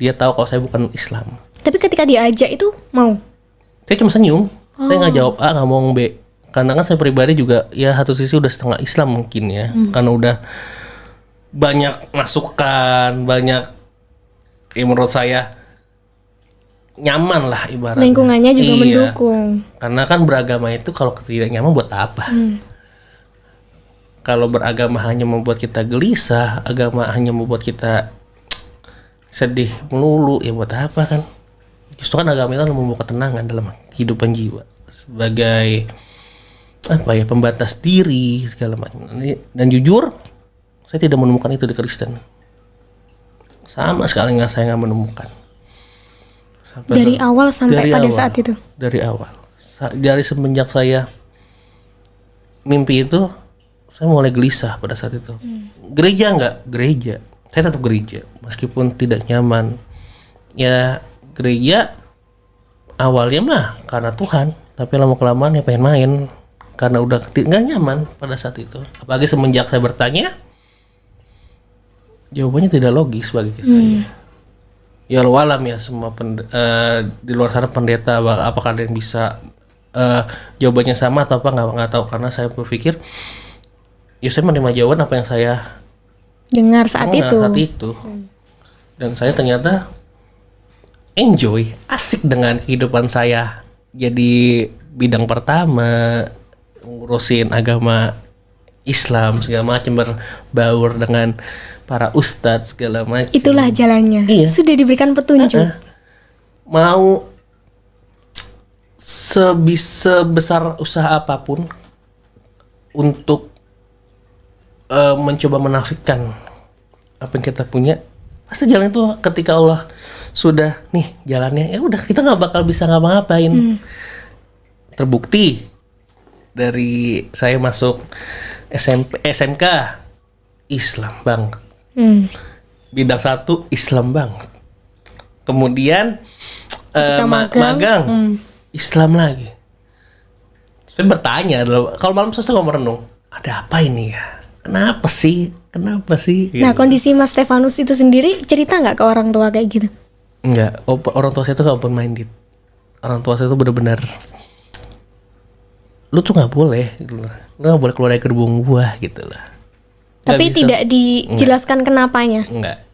[SPEAKER 1] dia tahu kalau saya bukan Islam.
[SPEAKER 3] Tapi ketika diajak itu mau.
[SPEAKER 1] saya cuma senyum saya nggak jawab A nggak ngomong B karena kan saya pribadi juga ya satu sisi udah setengah Islam mungkin ya. Karena udah banyak masukan banyak ya menurut saya nyaman lah ibaratnya.
[SPEAKER 3] Lingkungannya juga
[SPEAKER 1] Iya.
[SPEAKER 3] mendukung.
[SPEAKER 1] karena kan beragama itu kalau tidak nyaman buat apa? Kalau beragama hanya membuat kita gelisah agama hanya membuat kita sedih melulu ya buat apa kan justru kan agama itu membawa ketenangan dalam kehidupan jiwa sebagai apa ya pembatas diri segala macam. Dan jujur saya tidak menemukan itu di Kristen. Sama sekali nggak saya nggak menemukan. Sampai
[SPEAKER 3] Dari awal sampai
[SPEAKER 1] Dari
[SPEAKER 3] pada
[SPEAKER 1] awal.
[SPEAKER 3] saat itu.
[SPEAKER 1] dari awal. Sa- dari semenjak saya mimpi itu saya mulai gelisah pada saat itu. Gereja nggak? Gereja. Saya tetap gereja meskipun tidak nyaman. Ya gereja awalnya mah karena Tuhan tapi lama kelamaan ya pengen main karena udah nggak nyaman pada saat itu. Apalagi semenjak saya bertanya jawabannya tidak logis bagi saya. Ya Allah alam ya semua pend- eh, di luar sana pendeta apa- apakah ada yang bisa eh, jawabannya sama atau apa nggak nggak tahu. Karena saya berpikir ya saya menerima jawaban apa yang saya
[SPEAKER 3] Dengar saat
[SPEAKER 1] dengar
[SPEAKER 3] itu.
[SPEAKER 1] saat itu. Dan saya ternyata enjoy asik dengan kehidupan saya jadi bidang pertama ngurusin agama Islam segala macam berbaur dengan para ustadz segala macam
[SPEAKER 3] Itulah jalannya.
[SPEAKER 1] Iya.
[SPEAKER 3] Sudah diberikan petunjuk.
[SPEAKER 1] mau sebisa besar usaha apa pun untuk eh, mencoba menafikan apa yang kita punya pasti jalan itu ketika Allah sudah nih jalannya ya udah kita nggak bakal bisa ngapa-ngapain terbukti dari saya masuk SMP SMK Islam banget
[SPEAKER 3] Hmm.
[SPEAKER 1] bidang satu Islam banget. Kemudian ma-
[SPEAKER 3] magang,
[SPEAKER 1] magang,
[SPEAKER 3] hmm.
[SPEAKER 1] Islam lagi. Saya bertanya kalau malam selesai kalau merenung, ada apa ini ya? Kenapa sih? Kenapa sih?
[SPEAKER 3] Nah, kondisi Mas Stefanus itu sendiri cerita nggak ke orang tua kayak gitu?
[SPEAKER 1] Enggak, orang tua saya itu gak open minded. Orang tua saya itu benar-benar lu tuh nggak boleh, gitu nggak boleh keluar dari gerbong gua gitu lah.
[SPEAKER 3] Tapi
[SPEAKER 1] bisa.
[SPEAKER 3] tidak dijelaskan kenapanya.
[SPEAKER 1] Enggak.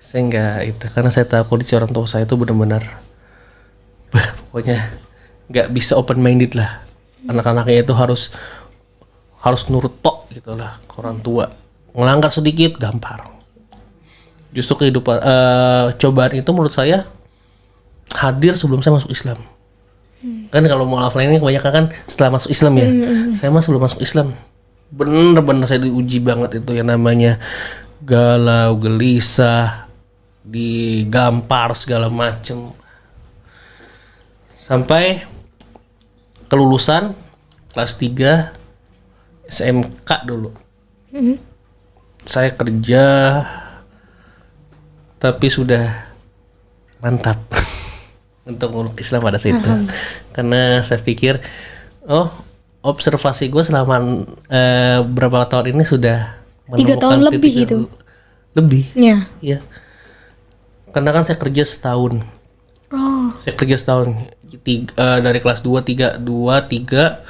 [SPEAKER 1] Saya enggak itu karena saya tahu kondisi orang tua saya itu benar-benar pokoknya nggak bisa open minded lah. Anak-anaknya itu harus harus nurut tok gitu lah ke orang tua. Ngelanggar sedikit gampar. Justru kehidupan eh, cobaan itu menurut saya hadir sebelum saya masuk Islam. Kan kalau mau offline ini kebanyakan kan setelah masuk Islam ya. Saya mah sebelum masuk Islam. Bener-bener saya diuji banget itu yang namanya galau, gelisah, digampar segala macem. Sampai kelulusan kelas 3 SMK dulu. Saya kerja tapi sudah mantap *laughs* untuk meluk Islam pada saat itu karena saya pikir oh observasi gue selama eh, berapa tahun ini sudah
[SPEAKER 3] Tiga tahun lebih itu.
[SPEAKER 1] lebih?
[SPEAKER 3] Ya.
[SPEAKER 1] iya. Karena kan saya kerja setahun.
[SPEAKER 3] Oh,
[SPEAKER 1] saya kerja setahun. Tiga, eh, dari kelas 2 3 2 3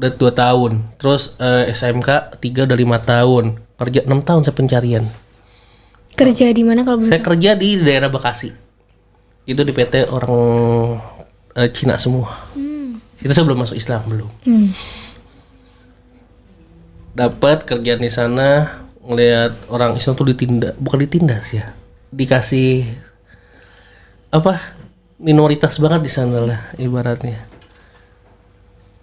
[SPEAKER 1] udah 2 tahun. Terus eh, SMK 3 udah 5 tahun. Kerja 6 tahun saya pencarian
[SPEAKER 3] kerja di mana kalau
[SPEAKER 1] saya kerja di daerah Bekasi. Itu di PT orang eh, Cina semua. Itu saya belum masuk Islam belum.
[SPEAKER 3] Hmm.
[SPEAKER 1] Dapat kerjaan di sana ngelihat orang Islam tuh ditindak, bukan ditindas ya. Dikasih apa? Minoritas banget di sana lah ibaratnya.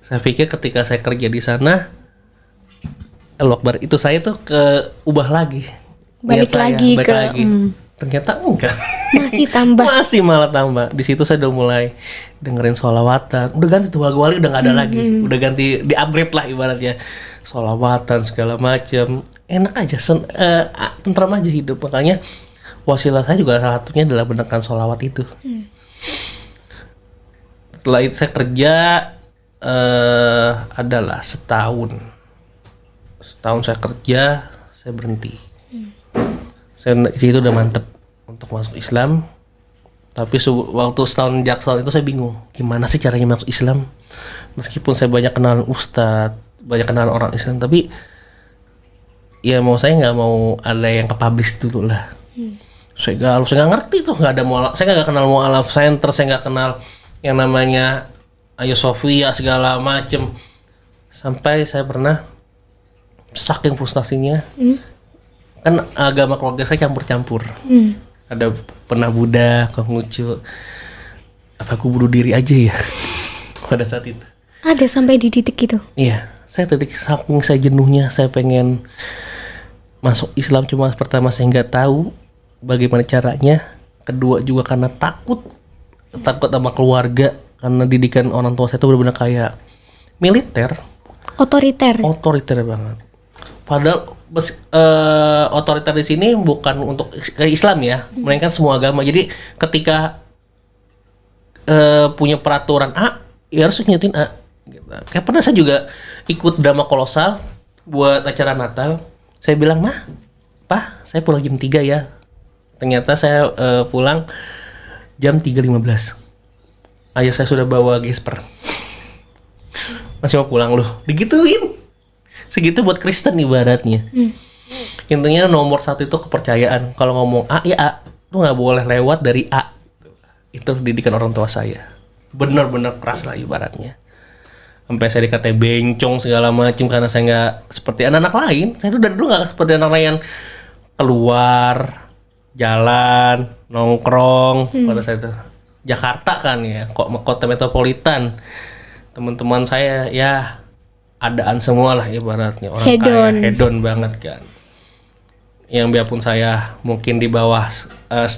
[SPEAKER 1] Saya pikir ketika saya kerja di sana Allah Akbar, itu saya tuh ke ubah lagi.
[SPEAKER 3] Balik
[SPEAKER 1] saya,
[SPEAKER 3] lagi
[SPEAKER 1] balik
[SPEAKER 3] ke-
[SPEAKER 1] lagi.
[SPEAKER 3] hmm.
[SPEAKER 1] Ternyata enggak.
[SPEAKER 3] Masih tambah. *laughs*
[SPEAKER 1] Masih malah tambah. Di situ saya udah mulai dengerin sholawatan. Udah ganti tuh lagu wali udah nggak ada lagi. Udah ganti di upgrade lah ibaratnya. Sholawatan segala macam. Enak aja, sen, eh, ah, tentram aja hidup. Makanya wasilah saya juga salah satunya adalah benerkan sholawat itu. Setelah itu saya kerja eh adalah setahun. Setahun saya kerja, saya berhenti saya di situ udah mantep untuk masuk Islam. Tapi waktu setahun jaksel itu saya bingung gimana sih caranya masuk Islam? Meskipun saya banyak kenalan ustadz banyak kenalan orang Islam tapi ya mau saya nggak mau ada yang ke publish dulu lah. Saya galau saya nggak ngerti tuh nggak ada mualaf saya nggak kenal mualaf center saya nggak kenal yang namanya Ayo Sofia segala macem. Sampai saya pernah saking frustasinya kan agama keluarga saya campur-campur
[SPEAKER 3] Hmm.
[SPEAKER 1] ada pernah Buddha Konghucu apa aku bunuh diri aja ya *laughs* pada saat itu
[SPEAKER 3] Ada sampai di titik itu.
[SPEAKER 1] Iya, saya titik saking saya jenuhnya saya pengen masuk Islam cuma pertama saya nggak tahu bagaimana caranya. Kedua juga karena takut takut sama keluarga karena didikan orang tua saya itu benar-benar kayak militer,
[SPEAKER 3] Otoriter.
[SPEAKER 1] otoriter banget. Padahal bes- eh, otoriter di sini bukan untuk Islam ya, melainkan semua agama. Jadi ketika eh, punya peraturan A, ya harus ngikutin A. Gitu. Kayak pernah saya juga ikut drama kolosal buat acara Natal. Saya bilang, mah, Pak, saya pulang jam 3 ya. Ternyata saya eh, pulang jam 3.15. Ayah saya sudah bawa gesper. *laughs* Masih mau pulang loh. Digituin. Segitu buat Kristen ibaratnya. Intinya nomor satu itu kepercayaan. Kalau ngomong A, ya A. Lu nggak boleh lewat dari A. Itu didikan orang tua saya. Bener-bener keras lah ibaratnya. Sampai saya dikata bencong segala macam karena saya nggak seperti anak-anak lain. Saya tuh dari dulu nggak seperti anak lain yang keluar jalan nongkrong. Pada saya itu. Jakarta kan ya kok kota metropolitan. Teman-teman saya ya adaan semua lah ibaratnya. Orang
[SPEAKER 3] Hedon.
[SPEAKER 1] kaya hedon banget kan. Yang biarpun saya mungkin di bawah eh,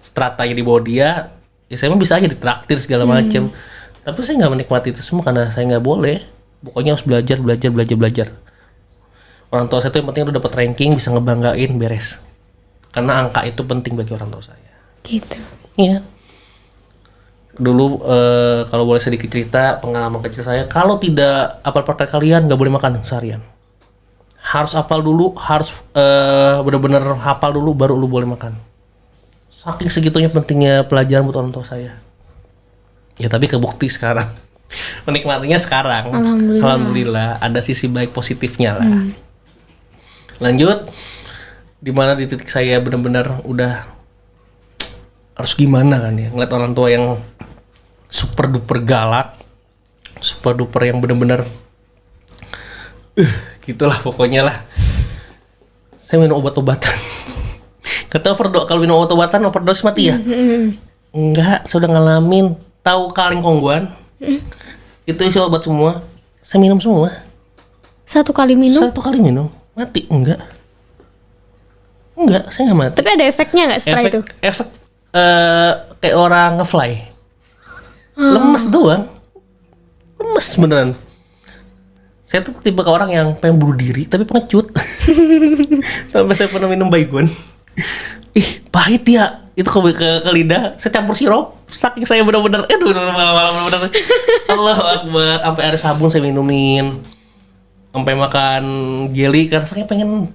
[SPEAKER 1] stratanya di bawah dia ya saya mah bisa aja ditraktir segala macem. Tapi saya nggak menikmati itu semua karena saya nggak boleh. Pokoknya harus belajar belajar belajar belajar. Orang tua saya tuh yang penting udah dapat ranking bisa ngebanggain beres. Karena angka itu penting bagi orang tua saya.
[SPEAKER 3] Gitu.
[SPEAKER 1] iya dulu eh, kalau boleh sedikit cerita pengalaman kecil saya. Kalau tidak apal partai kalian nggak boleh makan seharian. Harus apal dulu harus eh, benar-benar hafal dulu baru lu boleh makan. Saking segitunya pentingnya pelajaran buat orang tua saya. Ya tapi kebukti sekarang. *laughs* Menikmatinya sekarang.
[SPEAKER 3] Alhamdulillah.
[SPEAKER 1] Alhamdulillah, ada sisi baik positifnya lah. Lanjut di mana di titik saya benar-benar udah harus gimana kan ya ngeliat orang tua yang super duper galak super duper yang benar-benar eh gitulah pokoknya lah. Saya minum obat-obatan. *laughs* Kata overdo kalau minum obat-obatan overdose mati ya? Enggak saya udah ngalamin. Tahu kaleng kongguan? Itu isi obat semua. Saya minum semua.
[SPEAKER 3] Satu kali minum,
[SPEAKER 1] satu kali minum. Mati? Enggak. Enggak saya nggak mati.
[SPEAKER 3] Tapi ada efeknya nggak setelah
[SPEAKER 1] efek
[SPEAKER 3] itu?
[SPEAKER 1] efek eh, kayak orang ngefly lemes doang. Lemes beneran. Saya tuh tipe ke orang yang pengen bunuh diri tapi pengecut. *laughs* Sampai saya pernah minum baygon. Ih pahit ya. Itu ke, ke, ke lidah. Saya campur sirup saking saya bener-bener eh tuh malam bener-bener Allah akbar. Sampai ada sabun saya minumin. Sampai makan jelly karena saya pengen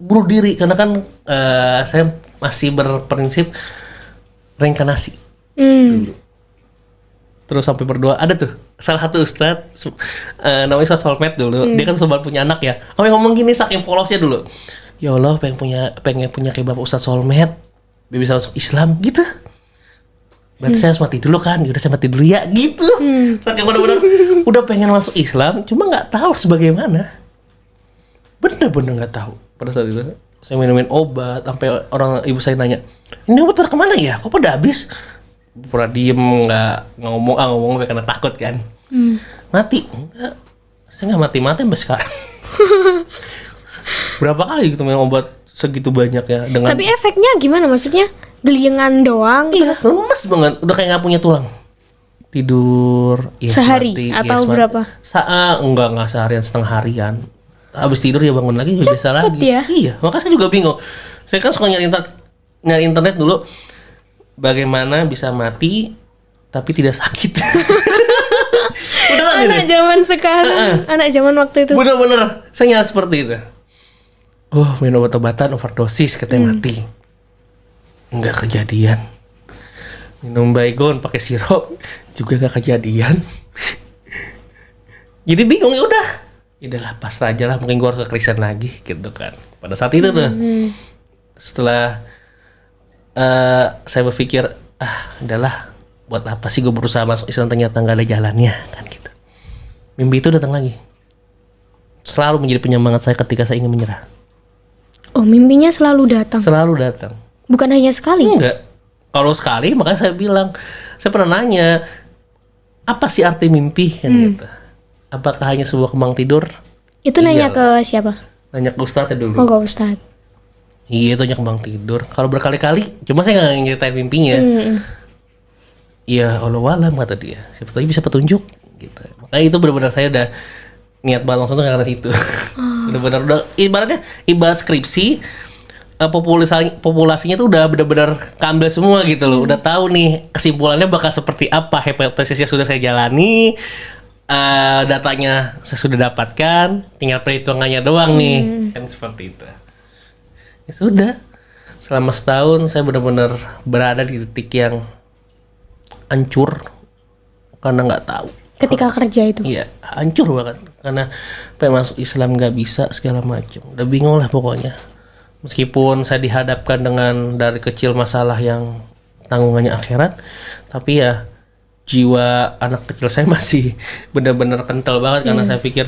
[SPEAKER 1] bunuh diri. Karena kan eh, saya masih berprinsip reinkarnasi.
[SPEAKER 3] Hmm.
[SPEAKER 1] Terus sampai berdoa ada tuh salah satu ustad eh, namanya Ustadz Solmed dulu. Dia kan sempat punya anak ya. Sampai ngomong gini saking polosnya dulu. Ya Allah pengen punya pengen punya kayak bapak Ustadz Solmed biar bisa masuk Islam gitu. Berarti saya harus mati dulu kan? Udah saya mati dulu ya gitu. Saking bener-bener udah pengen masuk Islam cuma nggak tahu harus bagaimana. Bener-bener nggak tahu. Pada saat itu saya minumin obat sampai orang ibu saya nanya ini obat pada ke mana ya? Kok pada habis pura diem nggak nggak ngomong ah ngomong karena takut kan mati enggak saya nggak mati mati sampai sekarang *laughs* berapa kali gitu minum obat segitu banyak ya dengan
[SPEAKER 3] Tapi efeknya gimana? Maksudnya geliengan doang?
[SPEAKER 1] iya lemes banget udah kayak nggak punya tulang tidur iya,
[SPEAKER 3] Sehari
[SPEAKER 1] semati,
[SPEAKER 3] atau
[SPEAKER 1] semati.
[SPEAKER 3] berapa?
[SPEAKER 1] Sa ah, enggak enggak seharian setengah harian habis tidur ya bangun lagi juga biasa lagi
[SPEAKER 3] ya?
[SPEAKER 1] iya makanya saya juga bingung saya kan suka nyari internet nyari internet dulu bagaimana bisa mati tapi tidak sakit. *laughs* Udah gitu
[SPEAKER 3] Anak zaman sekarang, anak zaman waktu itu.
[SPEAKER 1] bener-bener saya nyari seperti itu. Oh minum obat-obatan overdosis katanya mati. Nggak kejadian. Minum baygon pakai sirup juga nggak kejadian. Jadi bingung ya udah. Ya udahlah pasrah aja lah mungkin gua harus ke Kristen lagi gitu kan. Pada saat itu tuh. Setelah eh saya berpikir ah udahlah buat apa sih gue berusaha masuk Islam ternyata nggak ada jalannya kan gitu mimpi itu datang lagi selalu menjadi penyemangat saya ketika saya ingin menyerah
[SPEAKER 3] Oh, mimpinya selalu datang.
[SPEAKER 1] selalu datang
[SPEAKER 3] Bukan hanya sekali.
[SPEAKER 1] enggak kalau sekali makanya saya bilang saya pernah nanya apa sih arti mimpi kan gitu. Apakah hanya sebuah kembang tidur?
[SPEAKER 3] Itu nanya ke siapa?
[SPEAKER 1] Nanya ke Ustadz dulu.
[SPEAKER 3] Oh, ke Ustadz.
[SPEAKER 1] Iya itu hanya kembang tidur. Kalau berkali-kali, cuma saya nggak nyeritain mimpinya. Iya Allah alam kata dia. Siapa tahu bisa petunjuk. Gitu. Makanya itu benar-benar saya udah niat banget langsung tuh karena situ. *laughs* Benar-benar udah ibaratnya ibarat skripsi eh, populasi populasinya tuh udah benar-benar kambil semua gitu loh. Udah tahu nih kesimpulannya bakal seperti apa hipotesisnya sudah saya jalani. eh, datanya saya sudah dapatkan, tinggal perhitungannya doang nih, kan seperti itu ya sudah. Selama setahun saya benar-benar berada di titik yang hancur karena nggak tahu.
[SPEAKER 3] Ketika kerja itu.
[SPEAKER 1] iya hancur banget. Karena pengen masuk Islam nggak bisa segala macam. Udah bingung lah pokoknya. Meskipun saya dihadapkan dengan dari kecil masalah yang tanggungannya akhirat tapi ya jiwa anak kecil saya *laughs* masih benar-benar kental banget karena saya pikir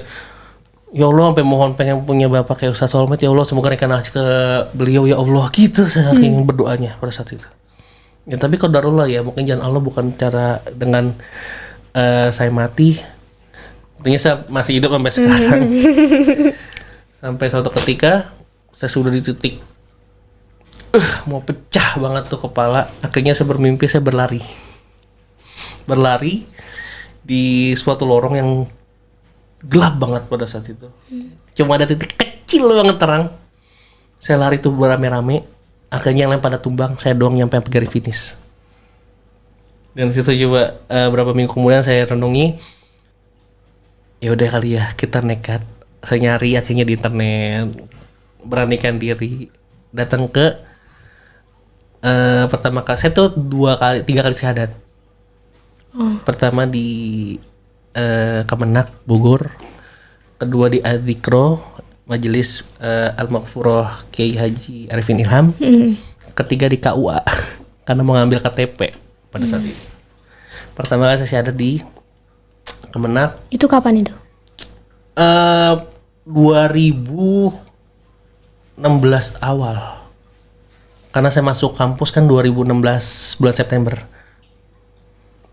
[SPEAKER 1] ya Allah sampai mohon pengen punya bapak kayak Ustaz Solmet ya Allah semoga rekan ke beliau ya Allah. Gitu saya ingin berdoanya pada saat itu. Ya tapi kalau darullah ya mungkin jangan Allah bukan cara dengan eh, saya mati. Artinya saya masih hidup sampai sekarang. *laughs* Sampai suatu ketika saya sudah di titik eh, mau pecah banget tuh kepala. Akhirnya saya bermimpi saya berlari. Berlari di suatu lorong yang gelap banget pada saat itu. Cuma ada titik kecil banget terang. Saya lari tuh berame-rame akhirnya yang lain pada tumbang saya doang nyampe sampai garis finish. Dan situ coba eh, berapa minggu kemudian saya renungi ya udah kali ya kita nekat. Saya nyari akhirnya di internet beranikan diri. Datang ke eh pertama kali saya tuh dua kali tiga kali syahadat. Pertama di eh, Kemenak Bogor. Kedua di Adikro Majelis eh, Al Maghfurah Kiai Haji Arifin Ilham. Ketiga di KUA *laughs* karena mau ngambil KTP pada saat itu. Pertama kali saya syahadat di Kemenak.
[SPEAKER 3] Itu kapan itu?
[SPEAKER 1] eh 2016 awal. Karena saya masuk kampus kan 2016 bulan September.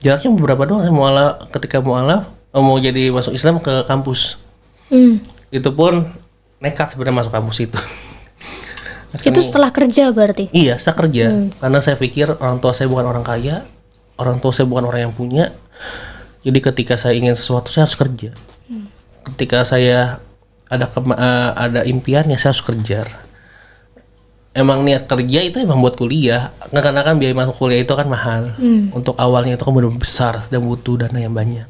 [SPEAKER 1] Jaraknya beberapa doang? Saya mualaf ketika mualaf mau jadi masuk Islam ke kampus.
[SPEAKER 3] Hmm.
[SPEAKER 1] Itu pun nekat sebenarnya masuk kampus itu.
[SPEAKER 3] Itu setelah kerja berarti.
[SPEAKER 1] Iya, saya kerja. Karena saya pikir orang tua saya bukan orang kaya, orang tua saya bukan orang yang punya. Jadi ketika saya ingin sesuatu, saya harus kerja. Ketika saya ada kema- eh, ada impian, ya saya harus kejar. Emang niat kerja itu emang buat kuliah. Karena kan biaya masuk kuliah itu kan mahal. Untuk awalnya itu kan benar besar dan butuh dana yang banyak.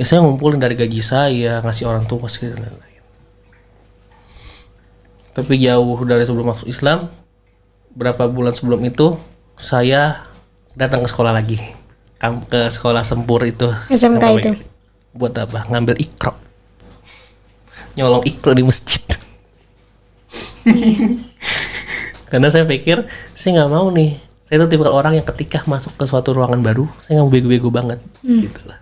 [SPEAKER 1] Ya saya ngumpulin dari gaji saya, ngasih orang tua, dan lain-lain. Tapi jauh dari sebelum masuk Islam berapa bulan sebelum itu saya datang ke sekolah lagi. Ke sekolah sempur itu.
[SPEAKER 3] SMK itu.
[SPEAKER 1] buat apa? Ngambil ikro. Nyolong ikro di masjid. *laughs* Karena saya pikir saya nggak mau nih. Saya itu tipe orang yang ketika masuk ke suatu ruangan baru saya nggak mau bego-bego banget. Gitu lah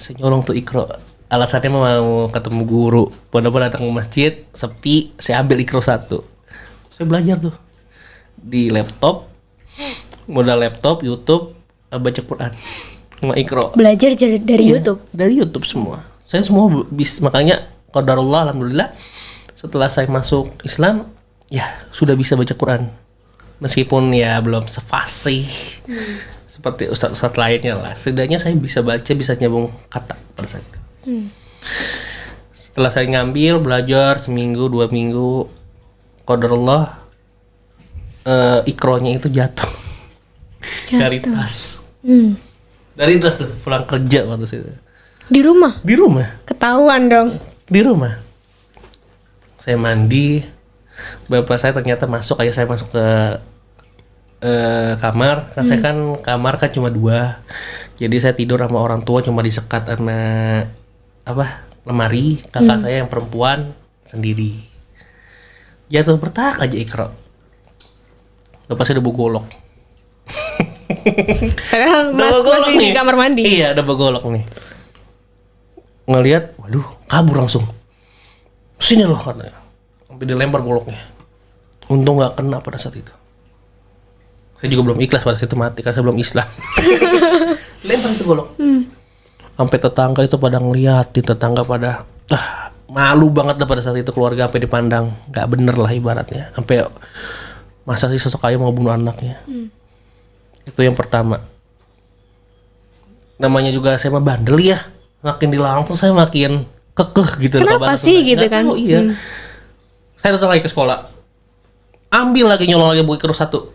[SPEAKER 1] saya nyolong tuh ikro. Alasannya mau ketemu guru. Pada datang ke masjid sepi saya ambil ikro satu. Saya belajar tuh. Di laptop modal laptop YouTube eh, baca Quran. Sama ikro.
[SPEAKER 3] Belajar dari, dari
[SPEAKER 1] Iya,
[SPEAKER 3] YouTube.
[SPEAKER 1] dari YouTube semua. Saya semua bis makanya qadarullah alhamdulillah setelah saya masuk Islam ya sudah bisa baca Quran. Meskipun ya belum sefasih seperti ustadz-ustadz lainnya lah. Setidaknya saya bisa baca bisa nyambung kata pada saat itu setelah saya ngambil belajar seminggu dua minggu qadarullah eh, ikronya itu jatuh. Dari tas.
[SPEAKER 3] Hmm.
[SPEAKER 1] dari tas tuh pulang kerja waktu itu
[SPEAKER 3] Di rumah.
[SPEAKER 1] di rumah.
[SPEAKER 3] Ketahuan dong.
[SPEAKER 1] di rumah. Saya mandi. Bapak saya ternyata masuk kayak saya masuk ke eh, kamar kan saya kan kamar kan cuma dua jadi saya tidur sama orang tua cuma disekat sama apa lemari kakak saya yang perempuan sendiri jatuh bertak aja ikro saya udah bawa golok
[SPEAKER 3] Padahal
[SPEAKER 1] Udah
[SPEAKER 3] mas masih di kamar mandi.
[SPEAKER 1] Iya, udah bawa golok nih. Ngelihat, waduh, kabur langsung. Sini loh katanya. Sampai dilempar goloknya. Untung nggak kena pada saat itu. Saya juga belum ikhlas pada saat itu mati karena saya belum Islam. *laughs* lempar itu golok. Sampai tetangga itu pada ngeliatin tetangga pada ah malu banget dah pada saat itu keluarga sampai dipandang. Nggak bener lah ibaratnya. Sampai masa sih sosok ayah mau bunuh anaknya? Itu yang pertama. Namanya juga saya mah bandel ya. Makin dilarang tuh saya makin kekeh gitu loh,
[SPEAKER 3] Kenapa sih
[SPEAKER 1] Sunda.
[SPEAKER 3] gitu
[SPEAKER 1] Nggak
[SPEAKER 3] kan?
[SPEAKER 1] tahu, iya. Saya datang lagi ke sekolah. Ambil lagi nyolong lagi buku kertas satu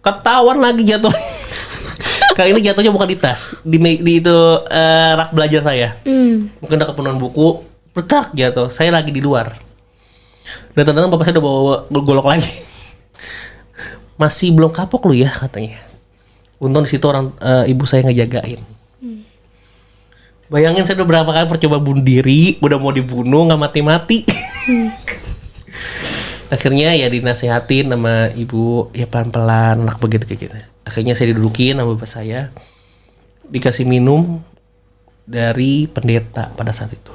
[SPEAKER 1] ketahuan lagi jatuh *laughs* kali ini jatuhnya bukan di tas di, di itu eh, rak belajar saya.
[SPEAKER 3] Hmm.
[SPEAKER 1] mungkin udah kepenuhan buku petak jatuh. Saya lagi di luar. Dan ternyata bapak saya udah bawa golok lagi. Masih belum kapok lu ya katanya. Untung di situ orang eh, ibu saya ngejagain. Bayangin saya udah berapa kali percoba bunuh diri udah mau dibunuh nggak mati-mati *laughs* akhirnya ya dinasehatin sama ibu ya pelan-pelan anak begitu kayak gitu. Akhirnya saya didudukin sama bapak saya. Dikasih minum dari pendeta pada saat itu.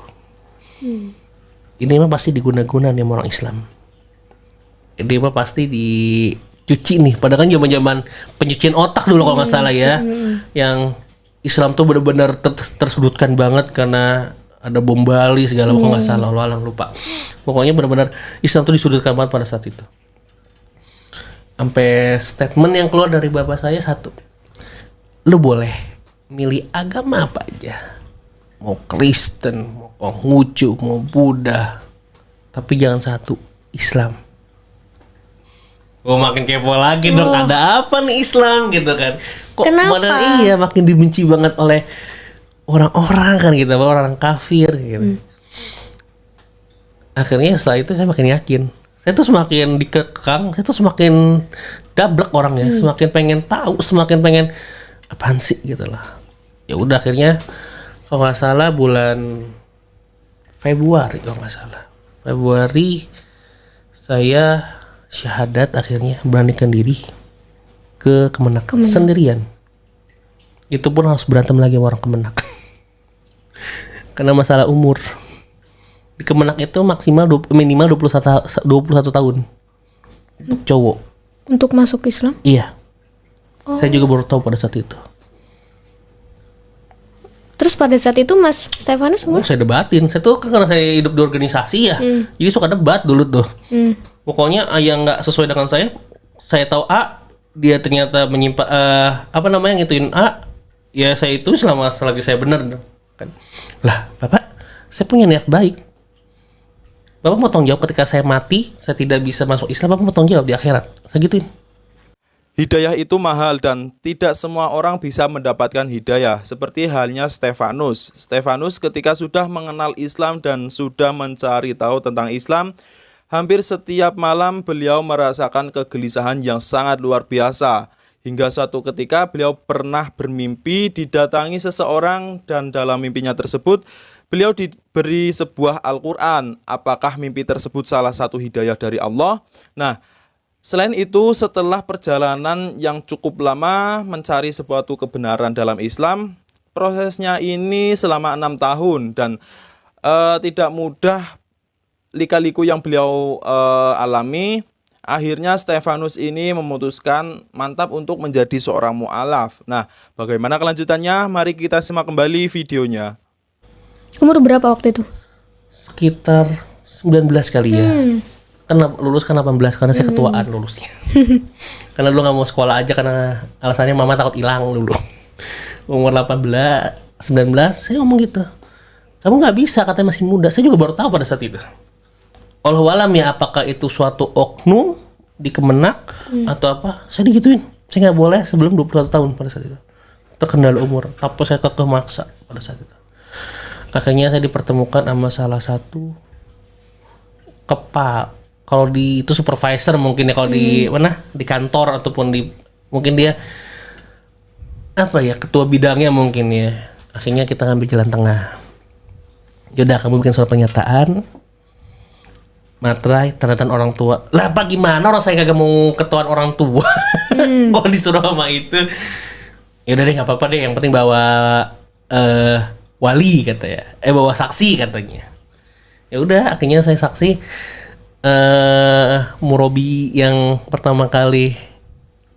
[SPEAKER 1] Ini mah pasti diguna-guna nih sama orang Islam. Ini mah pasti dicuci nih. Padahal kan zaman zaman pencucian otak dulu kalau nggak salah ya. Yang Islam tuh benar-benar ter- tersudutkan banget karena ada bom Bali segala macam nggak salah Allah alam lupa. Pokoknya benar-benar Islam tuh disudutkan banget pada saat itu. Sampai statement yang keluar dari bapak saya satu. Lu boleh milih agama apa aja. Mau Kristen mau Konghucu mau Buddha. Tapi jangan satu Islam. Gue makin kepo lagi dong ada apa nih Islam gitu kan? Kok
[SPEAKER 3] Kenapa?
[SPEAKER 1] mana iya makin dibenci banget oleh orang-orang kan gitu orang kafir gitu. Akhirnya setelah itu saya makin yakin. Saya tuh semakin dikekang saya tuh semakin dablek orangnya semakin pengen tahu semakin pengen apaan sih? gitu lah. Ya udah akhirnya kalau nggak salah bulan Februari kalau nggak salah. Februari saya syahadat akhirnya beranikan diri ke Kemenak, sendirian. Itu pun harus berantem lagi sama orang Kemenak karena masalah umur. Di Kemenak itu maksimal du- minimal 21 ta- 21 tahun. Untuk cowok.
[SPEAKER 3] Untuk masuk Islam?
[SPEAKER 1] iya. Saya juga baru tahu pada saat itu.
[SPEAKER 3] Terus pada saat itu Mas Stefanus
[SPEAKER 1] Oh,
[SPEAKER 3] umur?
[SPEAKER 1] saya debatin. Saya tuh kan karena saya hidup di organisasi ya. Jadi suka debat dulu tuh.
[SPEAKER 3] Hmm.
[SPEAKER 1] pokoknya ah, yang nggak sesuai dengan saya saya tahu A dia ternyata menyimpan eh, apa namanya ngituin A ya saya itu selama selagi saya benar kan lah bapak saya punya niat baik bapak mau tanggung jawab ketika saya mati saya tidak bisa masuk Islam bapak mau tanggung jawab di akhirat saya gituin
[SPEAKER 2] Hidayah itu mahal dan tidak semua orang bisa mendapatkan hidayah. Seperti halnya Stefanus. Stefanus ketika sudah mengenal Islam dan sudah mencari tahu tentang Islam, hampir setiap malam beliau merasakan kegelisahan yang sangat luar biasa. Hingga suatu ketika beliau pernah bermimpi didatangi seseorang dan dalam mimpinya tersebut beliau diberi sebuah Al-Quran. Apakah mimpi tersebut salah satu hidayah dari Allah? Nah, Selain itu, setelah perjalanan yang cukup lama mencari suatu kebenaran dalam Islam, prosesnya ini selama enam tahun dan eh, tidak mudah lika-liku yang beliau eh, alami. Akhirnya Stefanus ini memutuskan mantap untuk menjadi seorang mu'alaf. Nah, bagaimana kelanjutannya? Mari kita simak kembali videonya.
[SPEAKER 3] Umur berapa waktu itu?
[SPEAKER 1] sekitar 19 kali ya kan lulus kan 18 karena saya ketuaan lulusnya *laughs* karena dulu nggak mau sekolah aja karena alasannya mama takut hilang dulu umur 18 19 saya ngomong gitu kamu nggak bisa katanya masih muda saya juga baru tahu pada saat itu Allah alam ya apakah itu suatu oknum di kemenak atau apa? Saya digituin. Saya nggak boleh sebelum 21 tahun pada saat itu. Terkendala umur. Tapi saya kekeh maksa pada saat itu. Akhirnya saya dipertemukan sama salah satu kepal kalau di itu supervisor mungkin ya kalau di mana? Di kantor ataupun di mungkin dia apa ya ketua bidangnya mungkin ya. Akhirnya kita ngambil jalan tengah. Yaudah kamu bikin surat pernyataan materai tanda tangan orang tua. Lah apa gimana orang saya kagak mau ketuaan orang tua? *laughs* Oh disuruh sama itu. Ya udah deh nggak apa-apa deh. Yang penting bawa eh wali kata ya. Eh bawa saksi katanya. Ya udah akhirnya saya saksi. Eh Murobi yang pertama kali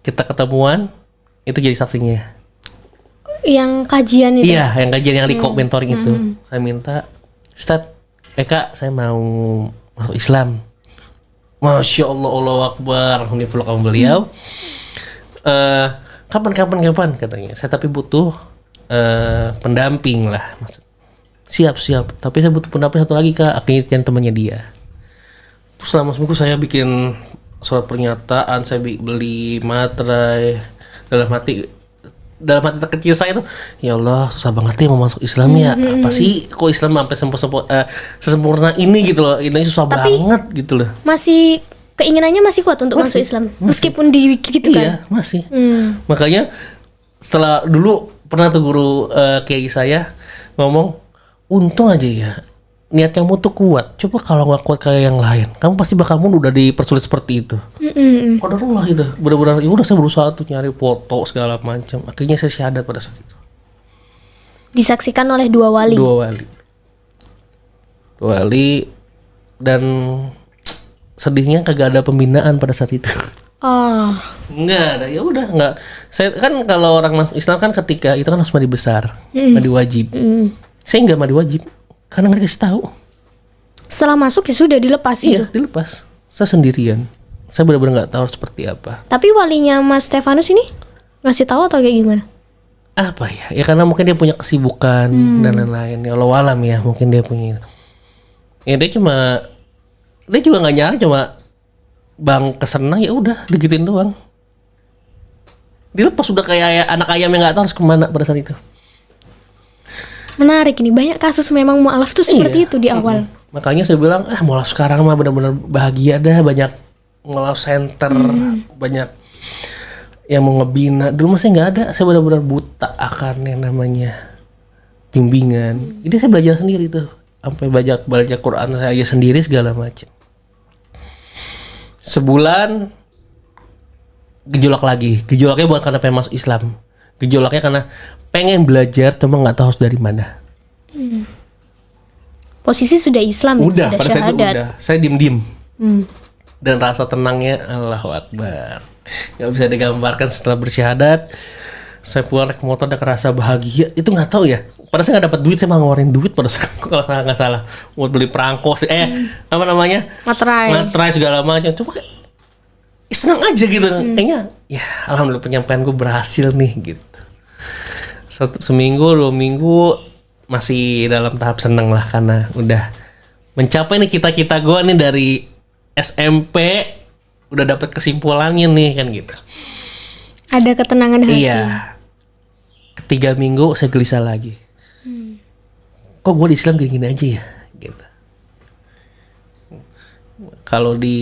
[SPEAKER 1] kita ketemuan itu jadi saksinya.
[SPEAKER 3] Yang kajian itu.
[SPEAKER 1] Iya, yang kajian yang di mentoring itu. Saya minta, Ustaz, eh kak, saya mau masuk Islam. Masya Allah, Allah Akbar. Dipeluk sama beliau. Eh, kapan, kapan, katanya. Saya tapi butuh eh, pendamping lah. Maksud. Siap, siap. Tapi saya butuh pendamping satu lagi kak. Akhirnya temannya dia. Terus selama seminggu saya bikin surat pernyataan, saya beli materai dalam hati dalam hati terkecil saya tuh ya Allah susah banget ya mau masuk Islam ya apa sih kok Islam sampai sempurna sesempurna ini gitu loh ini susah
[SPEAKER 3] Tapi-
[SPEAKER 1] banget gitu loh
[SPEAKER 3] Masih keinginannya masih kuat untuk masuk Islam. Meskipun di gitu kan.
[SPEAKER 1] iya masih
[SPEAKER 3] Hmm.
[SPEAKER 1] makanya setelah dulu pernah tuh guru eh, kiai saya ngomong untung aja ya niat kamu tuh kuat. Coba kalau nggak kuat kayak yang lain kamu pasti bakal mundur udah dipersulit seperti itu. Qadarullah itu? Benar-benar ya udah saya berusaha tuh nyari foto segala macam. Akhirnya saya syahadat pada saat itu.
[SPEAKER 3] Disaksikan oleh dua wali.
[SPEAKER 1] dua wali. Dua wali dan sedihnya kagak ada pembinaan pada saat itu.
[SPEAKER 3] Oh.
[SPEAKER 1] Enggak ada ya udah enggak saya kan kalau orang Islam kan ketika itu kan harus mandi besar mandi wajib.
[SPEAKER 3] Mm.
[SPEAKER 1] saya nggak mandi wajib karena nggak dikasih tahu.
[SPEAKER 3] Setelah masuk ya sudah dilepas
[SPEAKER 1] iya
[SPEAKER 3] itu.
[SPEAKER 1] dilepas. Saya sendirian. Saya benar-benar nggak tahu seperti apa.
[SPEAKER 3] Tapi walinya Mas Stefanus ini ngasih tahu atau kayak gimana?
[SPEAKER 1] apa ya? Ya karena mungkin dia punya kesibukan dan lain-lain. Ya Allah alam ya mungkin dia punya ya dia cuma dia juga nggak nyari cuma bang kesenang ya udah digituin doang. Dilepas udah kayak ay- anak ayam yang nggak tahu harus ke mana pada saat itu
[SPEAKER 3] Menarik ini. Banyak kasus memang mualaf tuh seperti
[SPEAKER 1] Iya.
[SPEAKER 3] itu di awal.
[SPEAKER 1] makanya saya bilang ah mulai sekarang mah benar-benar bahagia dah. Banyak ngelaf center banyak yang mau ngebina. Dulu saya nggak ada. Saya benar-benar buta akan yang namanya bimbingan. Jadi saya belajar sendiri tuh. Sampai banyak baca Quran saya sendiri segala macam. Sebulan gejolak lagi. Gejolaknya bukan karena pengen masuk Islam. Gejolaknya karena pengen belajar cuma nggak tahu harus dari mana.
[SPEAKER 3] Posisi sudah Islam itu,
[SPEAKER 1] udah
[SPEAKER 3] sudah
[SPEAKER 1] pada itu
[SPEAKER 3] syahadat.
[SPEAKER 1] udah. Saya diem diem
[SPEAKER 3] Hmm.
[SPEAKER 1] dan rasa tenangnya Allahu Akbar. Nggak bisa digambarkan setelah bersyahadat. Saya pulang naik motor dan kerasa bahagia. Itu nggak tahu ya. Pada saya nggak dapat duit saya malah ngeluarin duit pada saat kalau saya nggak salah. Buat beli perangko sih. Eh apa namanya?
[SPEAKER 3] Materai.
[SPEAKER 1] materai segala macam. Coba kayak senang aja gitu. Kayaknya ya alhamdulillah penyampaian gue berhasil nih gitu satu seminggu dua minggu masih dalam tahap seneng lah karena udah mencapai nih cita-cita gue nih dari SMP udah dapet kesimpulannya nih kan gitu.
[SPEAKER 3] Ada ketenangan hati.
[SPEAKER 1] iya. Ketiga minggu saya gelisah lagi. Kok gue di Islam gini-gini aja ya? Gitu. Kalau di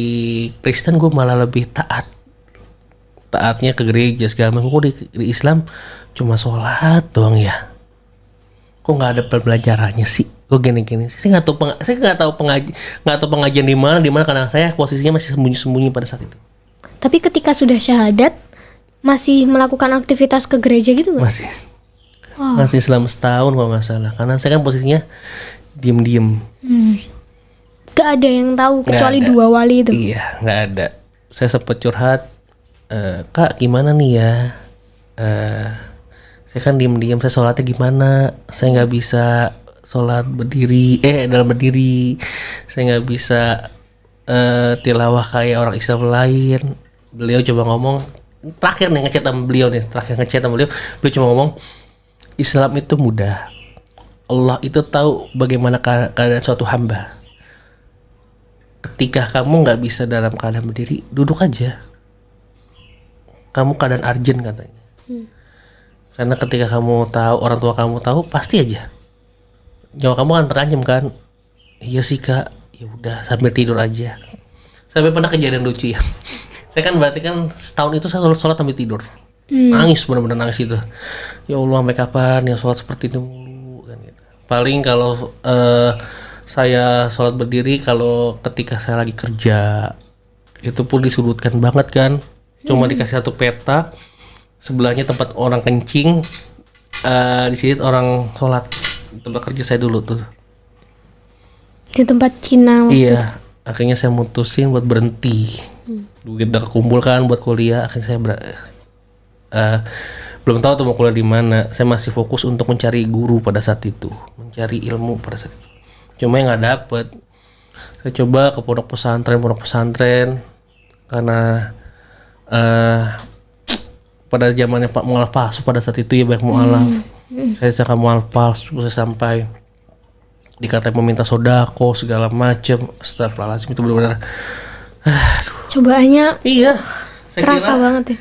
[SPEAKER 1] Kristen gue malah lebih taat. Taatnya ke gereja segala macam. Kok di, di Islam cuma sholat doang ya kok nggak ada pembelajarannya sih kok gini-gini sih saya nggak tahu peng- saya nggak tahu pengaji nggak tahu pengajian di mana di mana karena saya posisinya masih sembunyi-sembunyi pada saat itu
[SPEAKER 3] Tapi ketika sudah syahadat masih melakukan aktivitas ke gereja gitu nggak?
[SPEAKER 1] masih masih selama setahun kalau nggak salah karena saya kan posisinya diem-diem
[SPEAKER 3] Hmm. Gak ada yang tahu kecuali
[SPEAKER 1] ada.
[SPEAKER 3] dua wali itu.
[SPEAKER 1] Iya, nggak ada. Saya sempat curhat, "Eh, kak gimana nih ya? Eh, saya kan diem-diem, saya sholatnya gimana? Saya nggak bisa sholat berdiri, eh dalam berdiri. Saya nggak bisa eh, tilawah kayak orang Islam lain. Beliau coba ngomong, terakhir nih ngechat sama beliau nih, terakhir ngechat sama beliau, beliau cuma ngomong, Islam itu mudah. Allah itu tahu bagaimana keada- keadaan suatu hamba ketika kamu nggak bisa dalam keadaan berdiri duduk aja kamu keadaan urgent katanya karena ketika kamu tahu orang tua kamu tahu pasti aja. Nyawa kamu akan terancam kan? Iya sih kak. Ya udah sambil tidur aja. Sampai pernah kejadian lucu ya. *laughs* Saya kan berarti kan setahun itu saya sholat, sholat sambil tidur. Nangis benar-benar nangis itu. Ya Allah sampai kapan ya sholat seperti ini mulu kan gitu. paling kalau eh, saya sholat berdiri kalau ketika saya lagi kerja itu pun disudutkan banget kan. Cuma dikasih satu peta sebelahnya tempat orang kencing eh, di sini orang sholat. Tempat kerja saya dulu tuh.
[SPEAKER 3] Di tempat Cina.
[SPEAKER 1] Iya, akhirnya saya mutusin buat berhenti. Duit udah kan buat kuliah, akhirnya saya ber- eh, belum tahu tuh mau kuliah di mana. Saya masih fokus untuk mencari guru pada saat itu mencari ilmu pada saat itu. Cuma yang nggak dapet. Saya coba ke pondok pesantren pondok pesantren karena eh pada zamannya Pak Mualaf palsu pada saat itu ya banyak mualaf saya cakap mualaf palsu saya sampai dikatain meminta sodako segala macem Astagfirullahaladzim itu benar-benar
[SPEAKER 3] Cobaannya
[SPEAKER 1] iya saya
[SPEAKER 3] kerasa
[SPEAKER 1] kira
[SPEAKER 3] banget ya.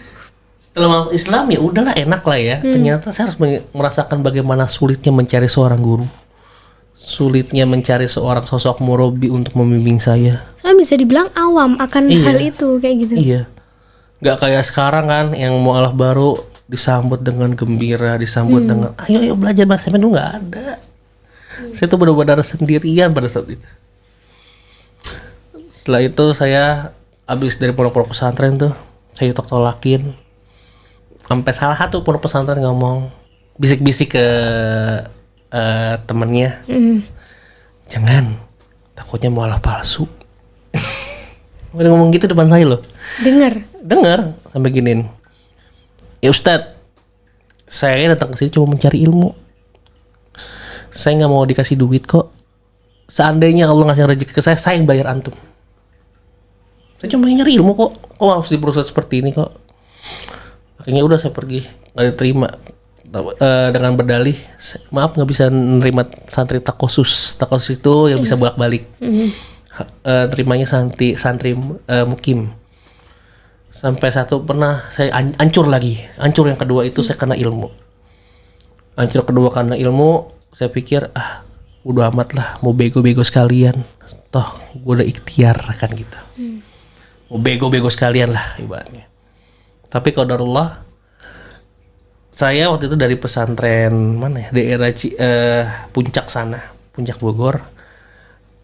[SPEAKER 1] setelah masuk Islam ya udahlah enak lah ya ternyata saya harus merasakan bagaimana sulitnya mencari seorang guru sulitnya mencari seorang sosok murabi untuk membimbing saya
[SPEAKER 3] Soalnya bisa dibilang awam akan
[SPEAKER 1] Iya.
[SPEAKER 3] hal itu kayak gitu.
[SPEAKER 1] Iya. Nggak kayak sekarang kan yang mualaf baru disambut dengan gembira, disambut dengan ayo ayo belajar bahasa Indonesia nggak ada. Saya tuh benar-benar sendirian pada saat itu. Setelah itu saya habis dari pondok-pondok pesantren tuh, saya ditolak-tolakin. Sampai salah satu pondok pesantren ngomong bisik-bisik ke eh, temennya,
[SPEAKER 3] Mm.
[SPEAKER 1] jangan takutnya mualaf palsu. Udah ngomong gitu depan saya loh.
[SPEAKER 3] Dengar.
[SPEAKER 1] dengar sampai giniin ya Ustadz saya datang ke sini cuma mencari ilmu. Saya nggak mau dikasih duit kok. Seandainya Allah ngasih rezeki ke saya saya yang bayar antum. Saya cuma nyari ilmu kok. Kok harus diproses seperti ini kok? Akhirnya udah saya pergi. Nggak diterima. Eh, dengan berdalih "Sa- maaf nggak bisa nerima santri takosus takosus itu yang bisa bolak balik terimanya santri santri eh, mukim. Sampai satu pernah saya an- hancur lagi. Hancur yang kedua itu saya kena ilmu. Hancur kedua karena ilmu saya pikir ah udah amat lah mau bego-bego sekalian. Toh gue udah ikhtiar kan gitu. Mau bego-bego sekalian lah ibaratnya. Tapi qadarullah saya waktu itu dari pesantren mana ya? Daerah Ci- eh, puncak sana puncak Bogor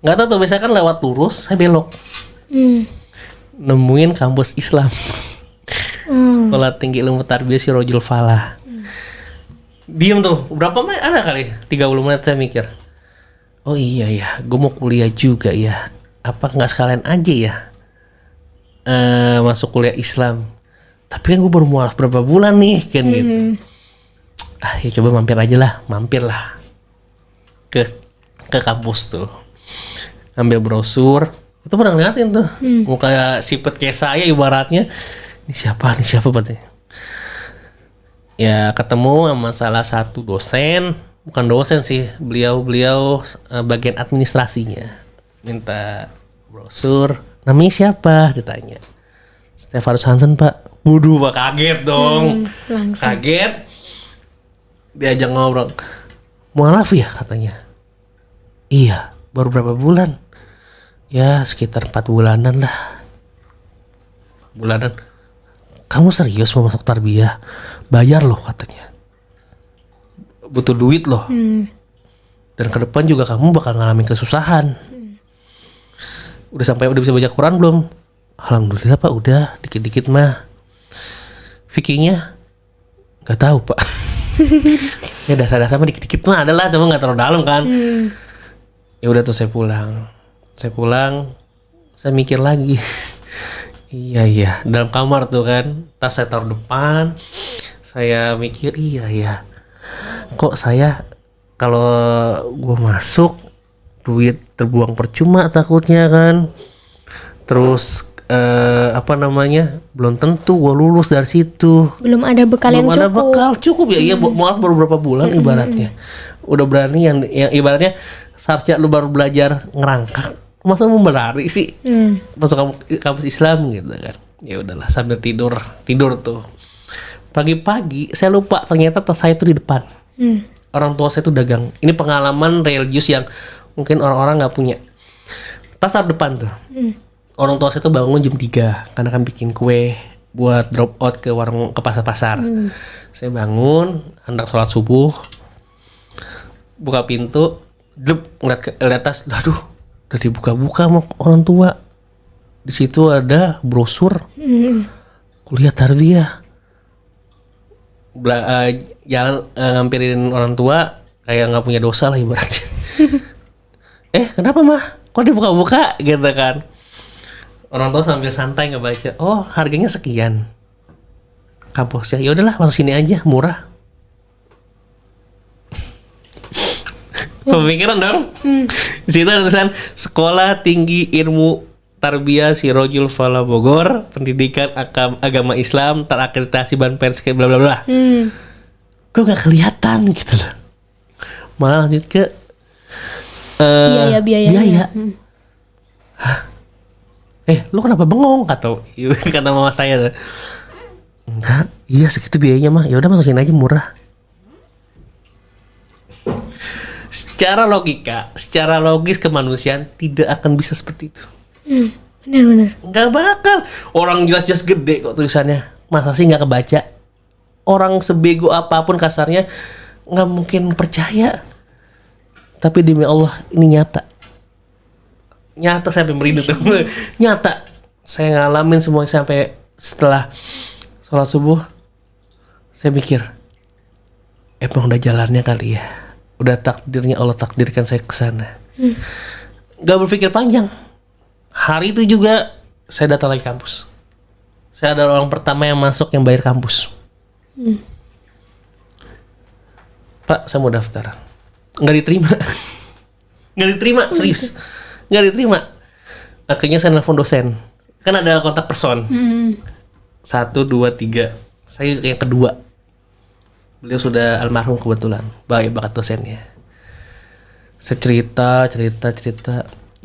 [SPEAKER 1] nggak tahu tuh biasanya kan lewat lurus saya belok.
[SPEAKER 3] Hmm.
[SPEAKER 1] nemuin kampus Islam.
[SPEAKER 3] Hmm.
[SPEAKER 1] sekolah tinggi ilmu tarbiyah si Rojul Falah diem tuh berapa menit? Ada kali 30 menit saya mikir. Oh iya ya gue mau kuliah juga ya. Apa nggak sekalian aja ya? Eh masuk kuliah Islam. Tapi kan gue baru mualaf berapa bulan nih kan gitu. Ah ya coba mampir aja lah mampir lah. Ke ke kampus tuh ambil brosur. Itu pernah ngeliatin tuh. Muka sipet kayak saya ibaratnya. Ini siapa? Ini siapa berarti? Ya ketemu sama salah satu dosen. Bukan dosen sih beliau beliau eh, bagian administrasinya. Minta brosur. Namanya siapa? Ditanya. Stefanus Hansen pak. Waduh pak kaget dong.
[SPEAKER 3] Langsung.
[SPEAKER 1] kaget. Diajak ngobrol. Mualaf ya katanya. Iya baru berapa bulan? Ya sekitar empat bulanan lah. Bulanan. Kamu serius mau masuk tarbiyah? Bayar loh katanya. Butuh duit loh. Dan ke depan juga kamu bakal ngalamin kesusahan. Udah sampai udah bisa baca Quran belum? Alhamdulillah pak. Udah. Dikit-dikit mah. Fikihnya? Nggak tahu pak. *laughs* Ya dasar-dasar mah dikit-dikit mah adalah cuma nggak terlalu dalam kan ya udah tuh saya pulang. Saya pulang saya mikir lagi. *laughs* Iya iya. Dalam kamar tuh kan tas saya taruh depan. Saya mikir iya ya kok saya kalau gua masuk duit terbuang percuma takutnya kan. Terus eh, apa namanya belum tentu gua lulus dari situ.
[SPEAKER 3] Belum ada bekal yang
[SPEAKER 1] belum ada
[SPEAKER 3] cukup.
[SPEAKER 1] bekal cukup ya. Iya bu- maaf baru berapa bulan ibaratnya. Udah berani yang, yang ibaratnya seharusnya lu baru belajar ngerangkak. Masa mau berlari sih?
[SPEAKER 3] Hmm.
[SPEAKER 1] masuk kamu- kampus Islam gitu kan. Ya udahlah sambil tidur tidur tuh. Pagi-pagi saya lupa ternyata tas saya tuh di depan.
[SPEAKER 3] Hmm.
[SPEAKER 1] orang tua saya tuh dagang. Ini pengalaman religius yang mungkin orang-orang nggak punya. Tas taruh depan tuh. Orang tua saya tuh bangun jam 3 karena kan bikin kue buat drop out ke warung ke pasar-pasar. Saya bangun hendak sholat subuh buka pintu dlep, ngeliat ke ngeliat tas aduh udah dibuka-buka sama orang tua. Di situ ada brosur. Kuliah tarbiyah. Bela- eh, jalan eh, ngampirin orang tua kayak nggak punya dosa lah ibaratnya. *laughs* Eh kenapa mah? Kok dibuka-buka? Gitu kan. Orang tua sambil santai ngebaca oh harganya sekian. Kampusnya ya udahlah masuk sini aja murah Pemikiran dong. Di situ ada tulisan Sekolah Tinggi Ilmu Tarbiyah Sirojul Fala Bogor, pendidikan agam- agama Islam terakreditasi Ban Pers bla bla bla.
[SPEAKER 3] Hmm.
[SPEAKER 1] Kok gak kelihatan gitu loh. Malah lanjut ke eh,
[SPEAKER 3] Biaya, biayanya.
[SPEAKER 1] biaya. Hah? Eh, lu kenapa bengong kata *laughs* kata mama saya tuh. Enggak, iya segitu biayanya mah. Ya udah masukin aja murah. Secara logika, secara logis kemanusiaan tidak akan bisa seperti itu.
[SPEAKER 3] Hmm. Bener bener.
[SPEAKER 1] Nggak bakal. Orang jelas-jelas gede kok tulisannya. Masa sih nggak kebaca? Orang sebego apa pun kasarnya nggak mungkin percaya. Tapi demi Allah ini nyata. Nyata saya sampai merinding tuh. *laughs* nyata. Saya ngalamin semuanya sampai setelah sholat subuh. Saya mikir, emang udah jalannya kali ya. Udah takdirnya Allah takdirkan saya ke sana. Gak berpikir panjang hari itu juga saya datang lagi kampus. Saya adalah orang pertama yang masuk yang bayar kampus. Pak, saya mau daftar. Nggak diterima. *laughs* Nggak diterima, serius. Nggak diterima. Akhirnya saya nelfon dosen. Kan ada kontak person. Satu, dua, tiga. Saya yang kedua. Beliau sudah almarhum kebetulan. Baik bakat dosennya. Saya cerita, cerita, cerita.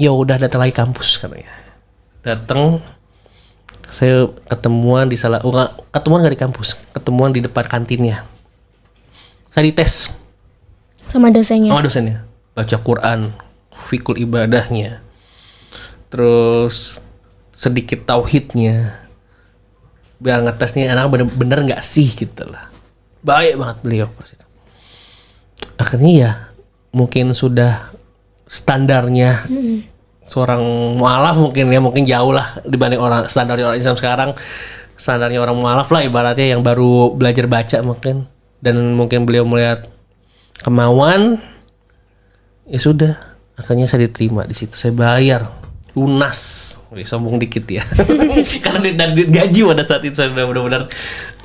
[SPEAKER 1] Ya udah datang lagi kampus katanya. Datang, saya ketemuan di salah, nggak, ketemuan nggak di kampus, ketemuan di depan kantinnya. Saya dites
[SPEAKER 3] Sama dosennya.
[SPEAKER 1] sama dosennya, baca Quran, fikul ibadahnya, terus sedikit tauhidnya, biar ngetes nih anak bener-bener nggak sih gitu lah. Baik banget beliau pas itu. Akhirnya ya mungkin sudah standarnya seorang mualaf mungkin ya mungkin jauh lah dibanding orang standar orang Islam sekarang. Standarnya orang mualaf lah ibaratnya yang baru belajar baca mungkin. Dan mungkin beliau melihat kemauan ya sudah. Akhirnya saya diterima di situ. Saya bayar lunas. Wih, sombong dikit ya. *laughs* *laughs* Karena duit gaji pada saat itu saya benar-benar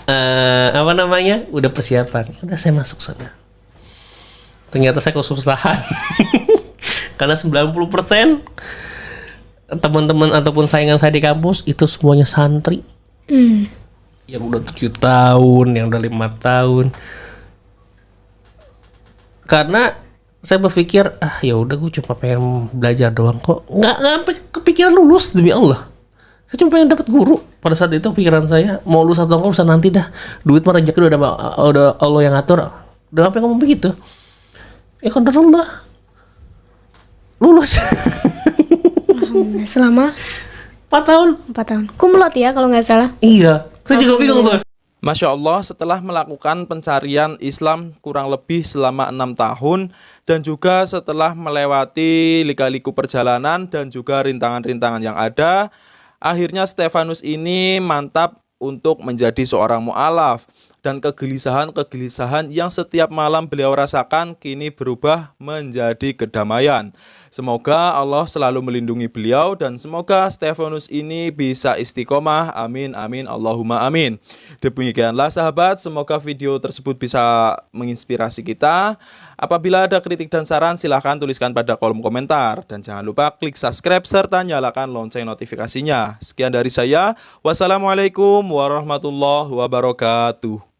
[SPEAKER 1] eh, apa namanya? Udah persiapan. Ya udah saya masuk sana. Ternyata saya kesusahan *laughs* karena 90% teman-teman ataupun saingan saya di kampus itu semuanya santri.
[SPEAKER 3] Hmm.
[SPEAKER 1] yang udah tujuh tahun, yang udah lima tahun. Karena saya berpikir ah ya udah gue cuma pengen belajar doang kok. Nggak nggak sampai kepikiran lulus demi Allah saya cuma pengen dapat guru. Pada saat itu pikiran saya mau lulus atau enggak urusan nanti dah. Duit mah rezeki udah ada udah Allah yang ngatur. Udah sampai ngomong begitu. Ya kan Allah lulus.
[SPEAKER 3] Alhamdulillah. Selama?
[SPEAKER 1] 4 tahun.
[SPEAKER 3] 4 tahun. Kumlot ya kalau nggak salah.
[SPEAKER 1] iya. Saya juga bingung tuh.
[SPEAKER 2] Masya Allah setelah melakukan pencarian Islam kurang lebih selama enam tahun dan juga setelah melewati lika-liku perjalanan dan juga rintangan-rintangan yang ada, akhirnya Stefanus ini mantap untuk menjadi seorang mu'alaf dan kegelisahan-kegelisahan yang setiap malam beliau rasakan kini berubah menjadi kedamaian. Semoga Allah selalu melindungi beliau dan semoga Stefanus ini bisa istiqomah. Amin, amin, Allahumma amin. Demikianlah sahabat, semoga video tersebut bisa menginspirasi kita. Apabila ada kritik dan saran silahkan tuliskan pada kolom komentar. Dan jangan lupa klik subscribe serta nyalakan lonceng notifikasinya. Sekian dari saya. Wassalamualaikum warahmatullahi wabarakatuh.